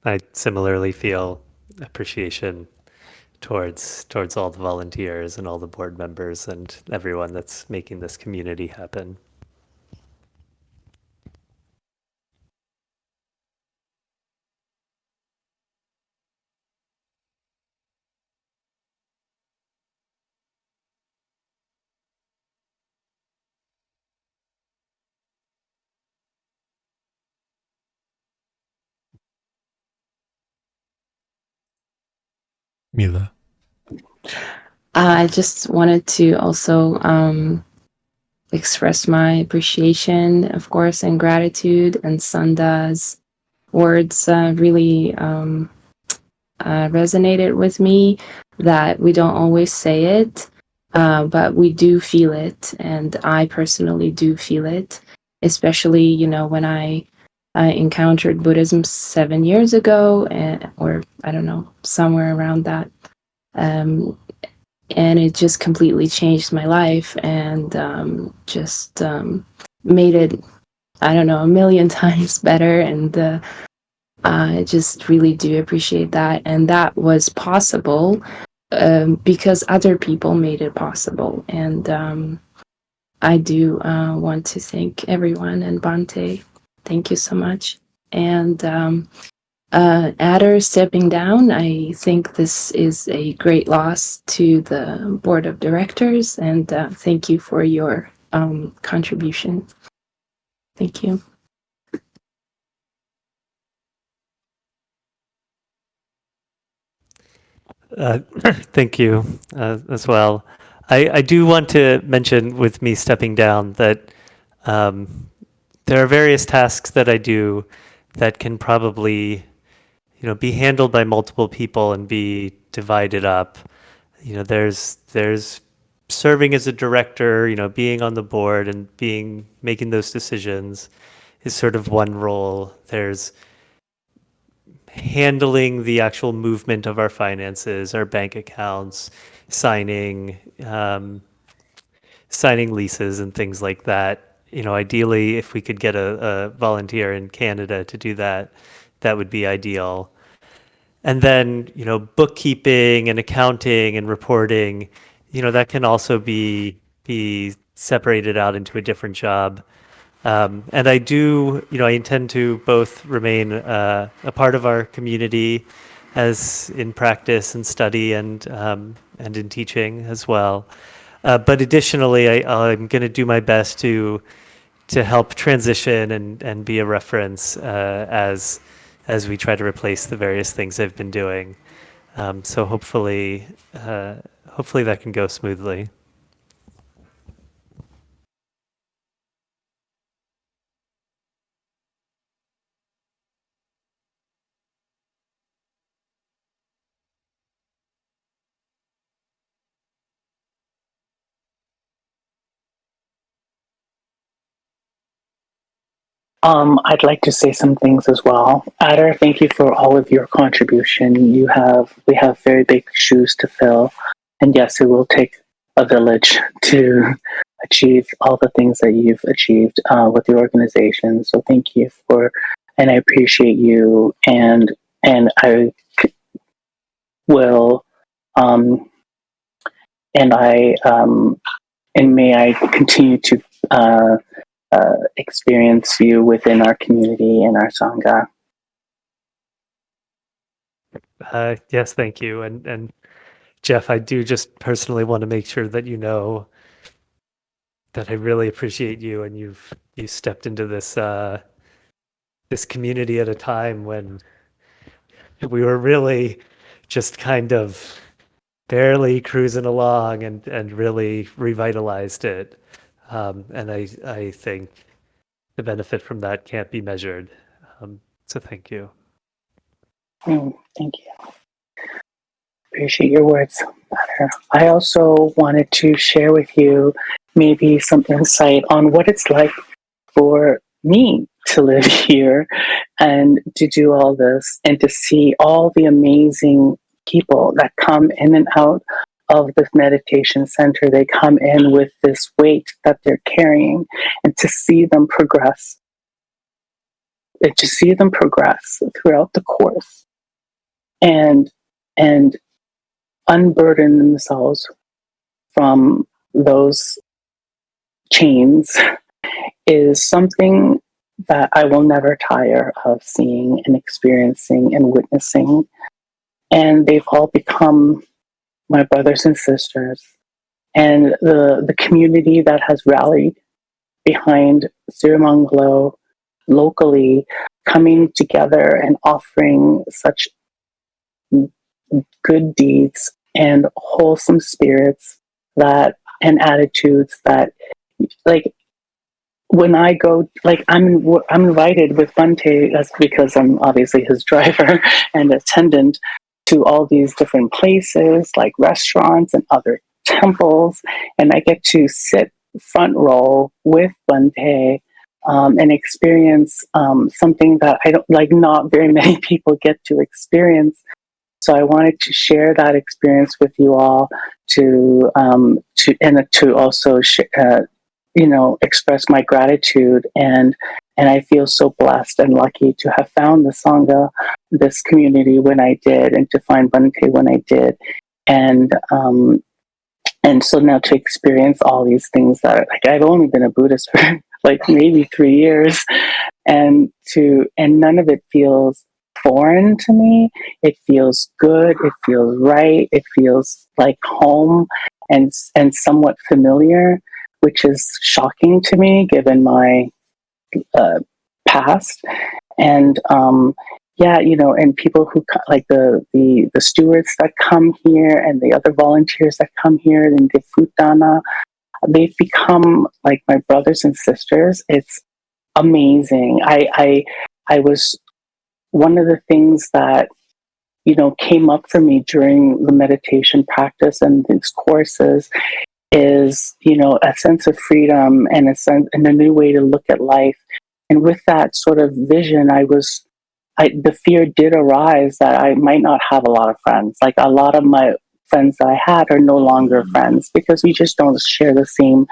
I similarly feel appreciation towards towards all the volunteers and all the board members and everyone that's making this community happen. Mila. I just wanted to also um, express my appreciation, of course, and gratitude. And Sunda's words uh, really um, uh, resonated with me that we don't always say it, uh, but we do feel it. And I personally do feel it, especially, you know, when I. I encountered Buddhism seven years ago, and, or I don't know, somewhere around that. Um, and it just completely changed my life and um, just um, made it i don't know a million times better. And uh, i just really do appreciate that. And that was possible um, because other people made it possible. And um, i do uh, want to thank everyone and bhante thank you so much and um, uh, Ada stepping down, I think this is a great loss to the board of directors, and uh, thank you for your um, contribution. Thank you. Uh, thank you uh, as well. I, I do want to mention with me stepping down that um, there are various tasks that I do that can probably you know be handled by multiple people and be divided up. You know there's there's serving as a director you know being on the board and being making those decisions is sort of one role. There's handling the actual movement of our finances our bank accounts signing um, signing leases and things like that you know ideally if we could get a, a volunteer in canada to do that that would be ideal. And then, you know, bookkeeping and accounting and reporting, you know, that can also be be separated out into a different job. Um, and I do, you know, I intend to both remain uh, a part of our community as in practice and study and um, and in teaching as well. Uh, but additionally, I, I'm going to do my best to to help transition and and be a reference uh, as as we try to replace the various things I've been doing. Um, so hopefully, uh, hopefully that can go smoothly. Um, I'd like to say some things as well. Ada, thank you for all of your contribution. You have we have very big shoes to fill, and yes, it will take a village to achieve all the things that you've achieved uh, with the organization. So thank you for, and I appreciate you, and and I will, um, and I um, and may I continue to. Uh, uh, experience you within our community and our sangha. Uh, yes, thank you. And and Jeff, I do just personally want to make sure that you know that I really appreciate you and you've you stepped into this uh, this community at a time when we were really just kind of barely cruising along and and really revitalized it. Um, and I I think the benefit from that can't be measured. Um, so thank you. Mm, thank you. Appreciate your words. I also wanted to share with you maybe some insight on what it's like for me to live here and to do all this and to see all the amazing people that come in and out of this meditation center. They come in with this weight that they're carrying and to see them progress uh, to see them progress throughout the course and and unburden themselves from those chains is something that I will never tire of seeing and experiencing and witnessing. And they've all become my brothers and sisters. And the, the community that has rallied behind Sirimangalo locally coming together and offering such good deeds and wholesome spirits that and attitudes that like when I go, like I'm, I'm invited with Bhante that's because I'm obviously his driver and attendant to all these different places, like restaurants and other temples, and I get to sit front row with Bhante um, and experience um, something that I don't like. Not very many people get to experience. So I wanted to share that experience with you all to um, to and to also uh, you know express my gratitude and and I feel so blessed and lucky to have found the sangha, this community when I did, and to find Bhante when I did, and um, and so now to experience all these things that like I've only been a Buddhist for like maybe three years, and to and none of it feels foreign to me. It feels good. It feels right. It feels like home and and somewhat familiar which is shocking to me given my uh, past. And um, yeah, you know, and people who like the, the the stewards that come here and the other volunteers that come here and the food dana, they've become like my brothers and sisters. It's amazing. I I I was one of the things that you know came up for me during the meditation practice and these courses is you know a sense of freedom and a sense and a new way to look at life. And with that sort of vision i was I, the fear did arise that i might not have a lot of friends. Like a lot of my friends that i had are no longer mm-hmm. friends because we just don't share the same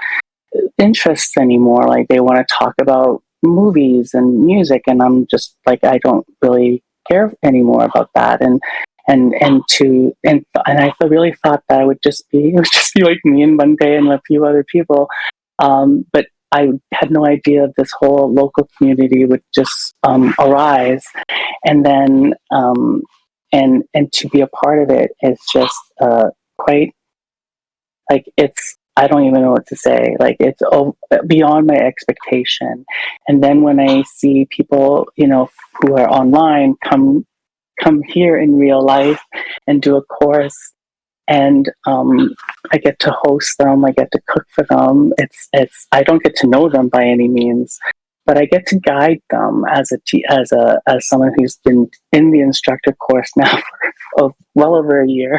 uh, interests anymore. Like they want to talk about movies and music and i'm just like i don't really care anymore about that. And and and to and and I really thought that I would just be it would just be like me and Bhante and a few other people, um, but I had no idea this whole local community would just um, arise, and then um, and and to be a part of it is just uh, quite like it's I don't even know what to say. Like it's beyond my expectation. And then when I see people, you know, who are online come come here in real life and do a course and um, I get to host them. I get to cook for them. It's it's I don't get to know them by any means, but I get to guide them as a as a as someone who's been in the instructor course now for well over a year,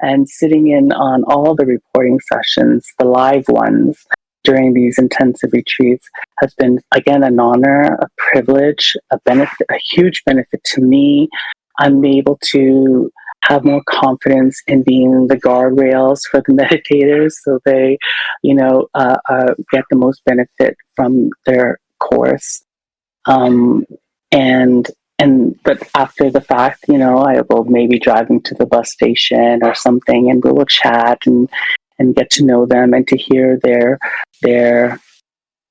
and sitting in on all the reporting sessions, the live ones during these intensive retreats has been again an honor, a privilege, a benefit, a huge benefit to me I'm able to have more confidence in being the guardrails for the meditators so they, you know, uh, uh, get the most benefit from their course. Um, and and but after the fact, you know, I will maybe drive them to the bus station or something, and we will chat and and get to know them and to hear their their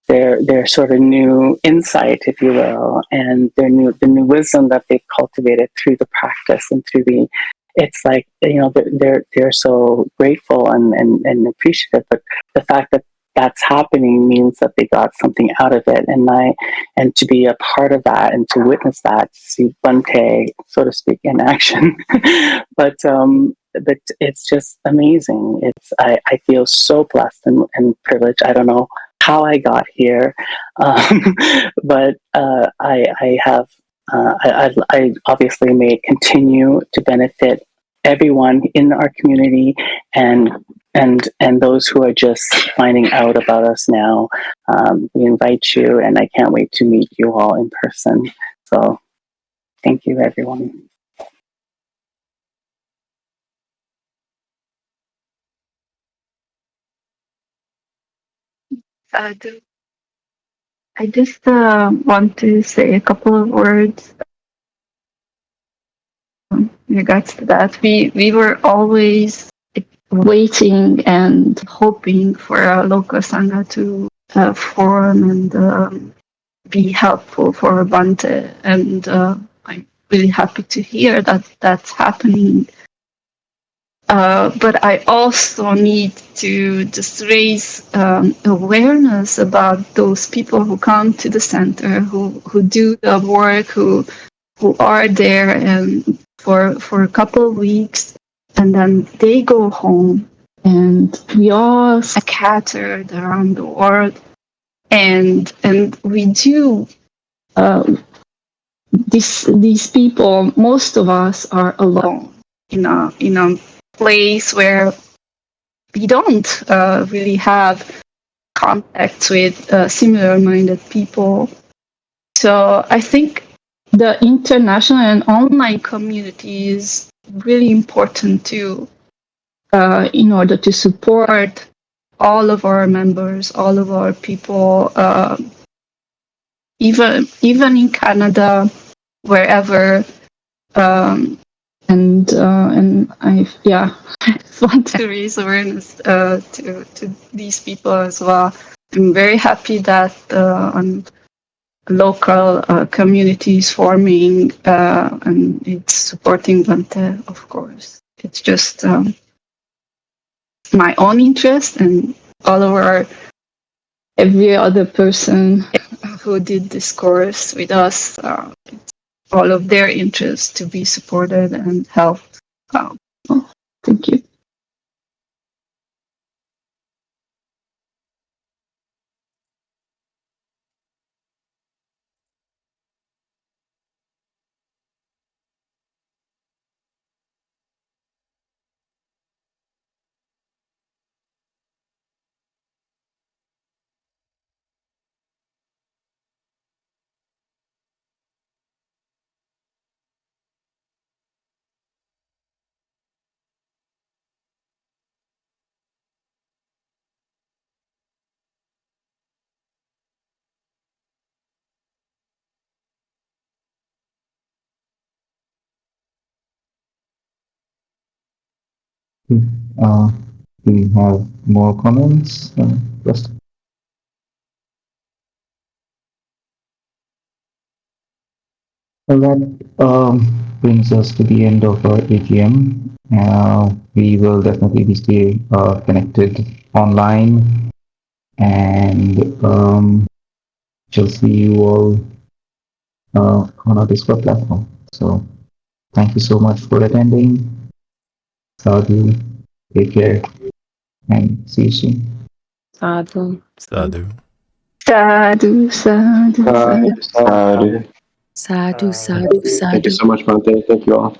their their sort of new insight, if you will, and their new the new wisdom that they've cultivated through the practice and through the it's like you know they're they're, so grateful and, and, and appreciative but the fact that that's happening means that they got something out of it. And i and to be a part of that and to witness that to see Bhante, so to speak in action. But um but it's just amazing. It's i, I feel so blessed and, and privileged. I don't know how I got here, um, but uh, I, I, have uh, I, I, obviously may continue to benefit everyone in our community and and and those who are just finding out about us now. Um, we invite you, and I can't wait to meet you all in person. So, thank you, everyone. Sadhu. I just uh, want to say a couple of words in regards to that. We we were always waiting and hoping for a local sangha to uh, form and um, be helpful for Bhante, and uh, I'm really happy to hear that that's happening. Uh, but I also need to just raise um, awareness about those people who come to the center, who, who do the work, who who are there and for for a couple of weeks, and then they go home, and we all scattered around the world, and and we do. Uh, these these people, most of us are alone in a in a place where we don't uh, really have contacts with uh, similar minded people. So I think the international and online community is really important too uh, in order to support all of our members, all of our people, uh, even even in Canada, wherever um, and uh, and I yeah want to raise awareness uh, to to these people as well. I'm very happy that uh, on local uh, communities forming uh, and it's supporting Bhante, of course. It's just um, my own interest and all of our every other person who did this course with us. Uh, all of their interests to be supported and helped. Um, oh, thank you. Uh, we have more comments? Uh, Well, that um, brings us to the end of our AGM. Uh, we will definitely be stay uh, connected online, and um, shall see you all uh, on our Discord platform. So, thank you so much for attending. Sadhu, take care, and see you soon. Sadhu. Sadhu. Sadhu, sadhu, sadhu. Sadhu. Sadhu, sadhu, Thank you so much, Bhante. Thank you all.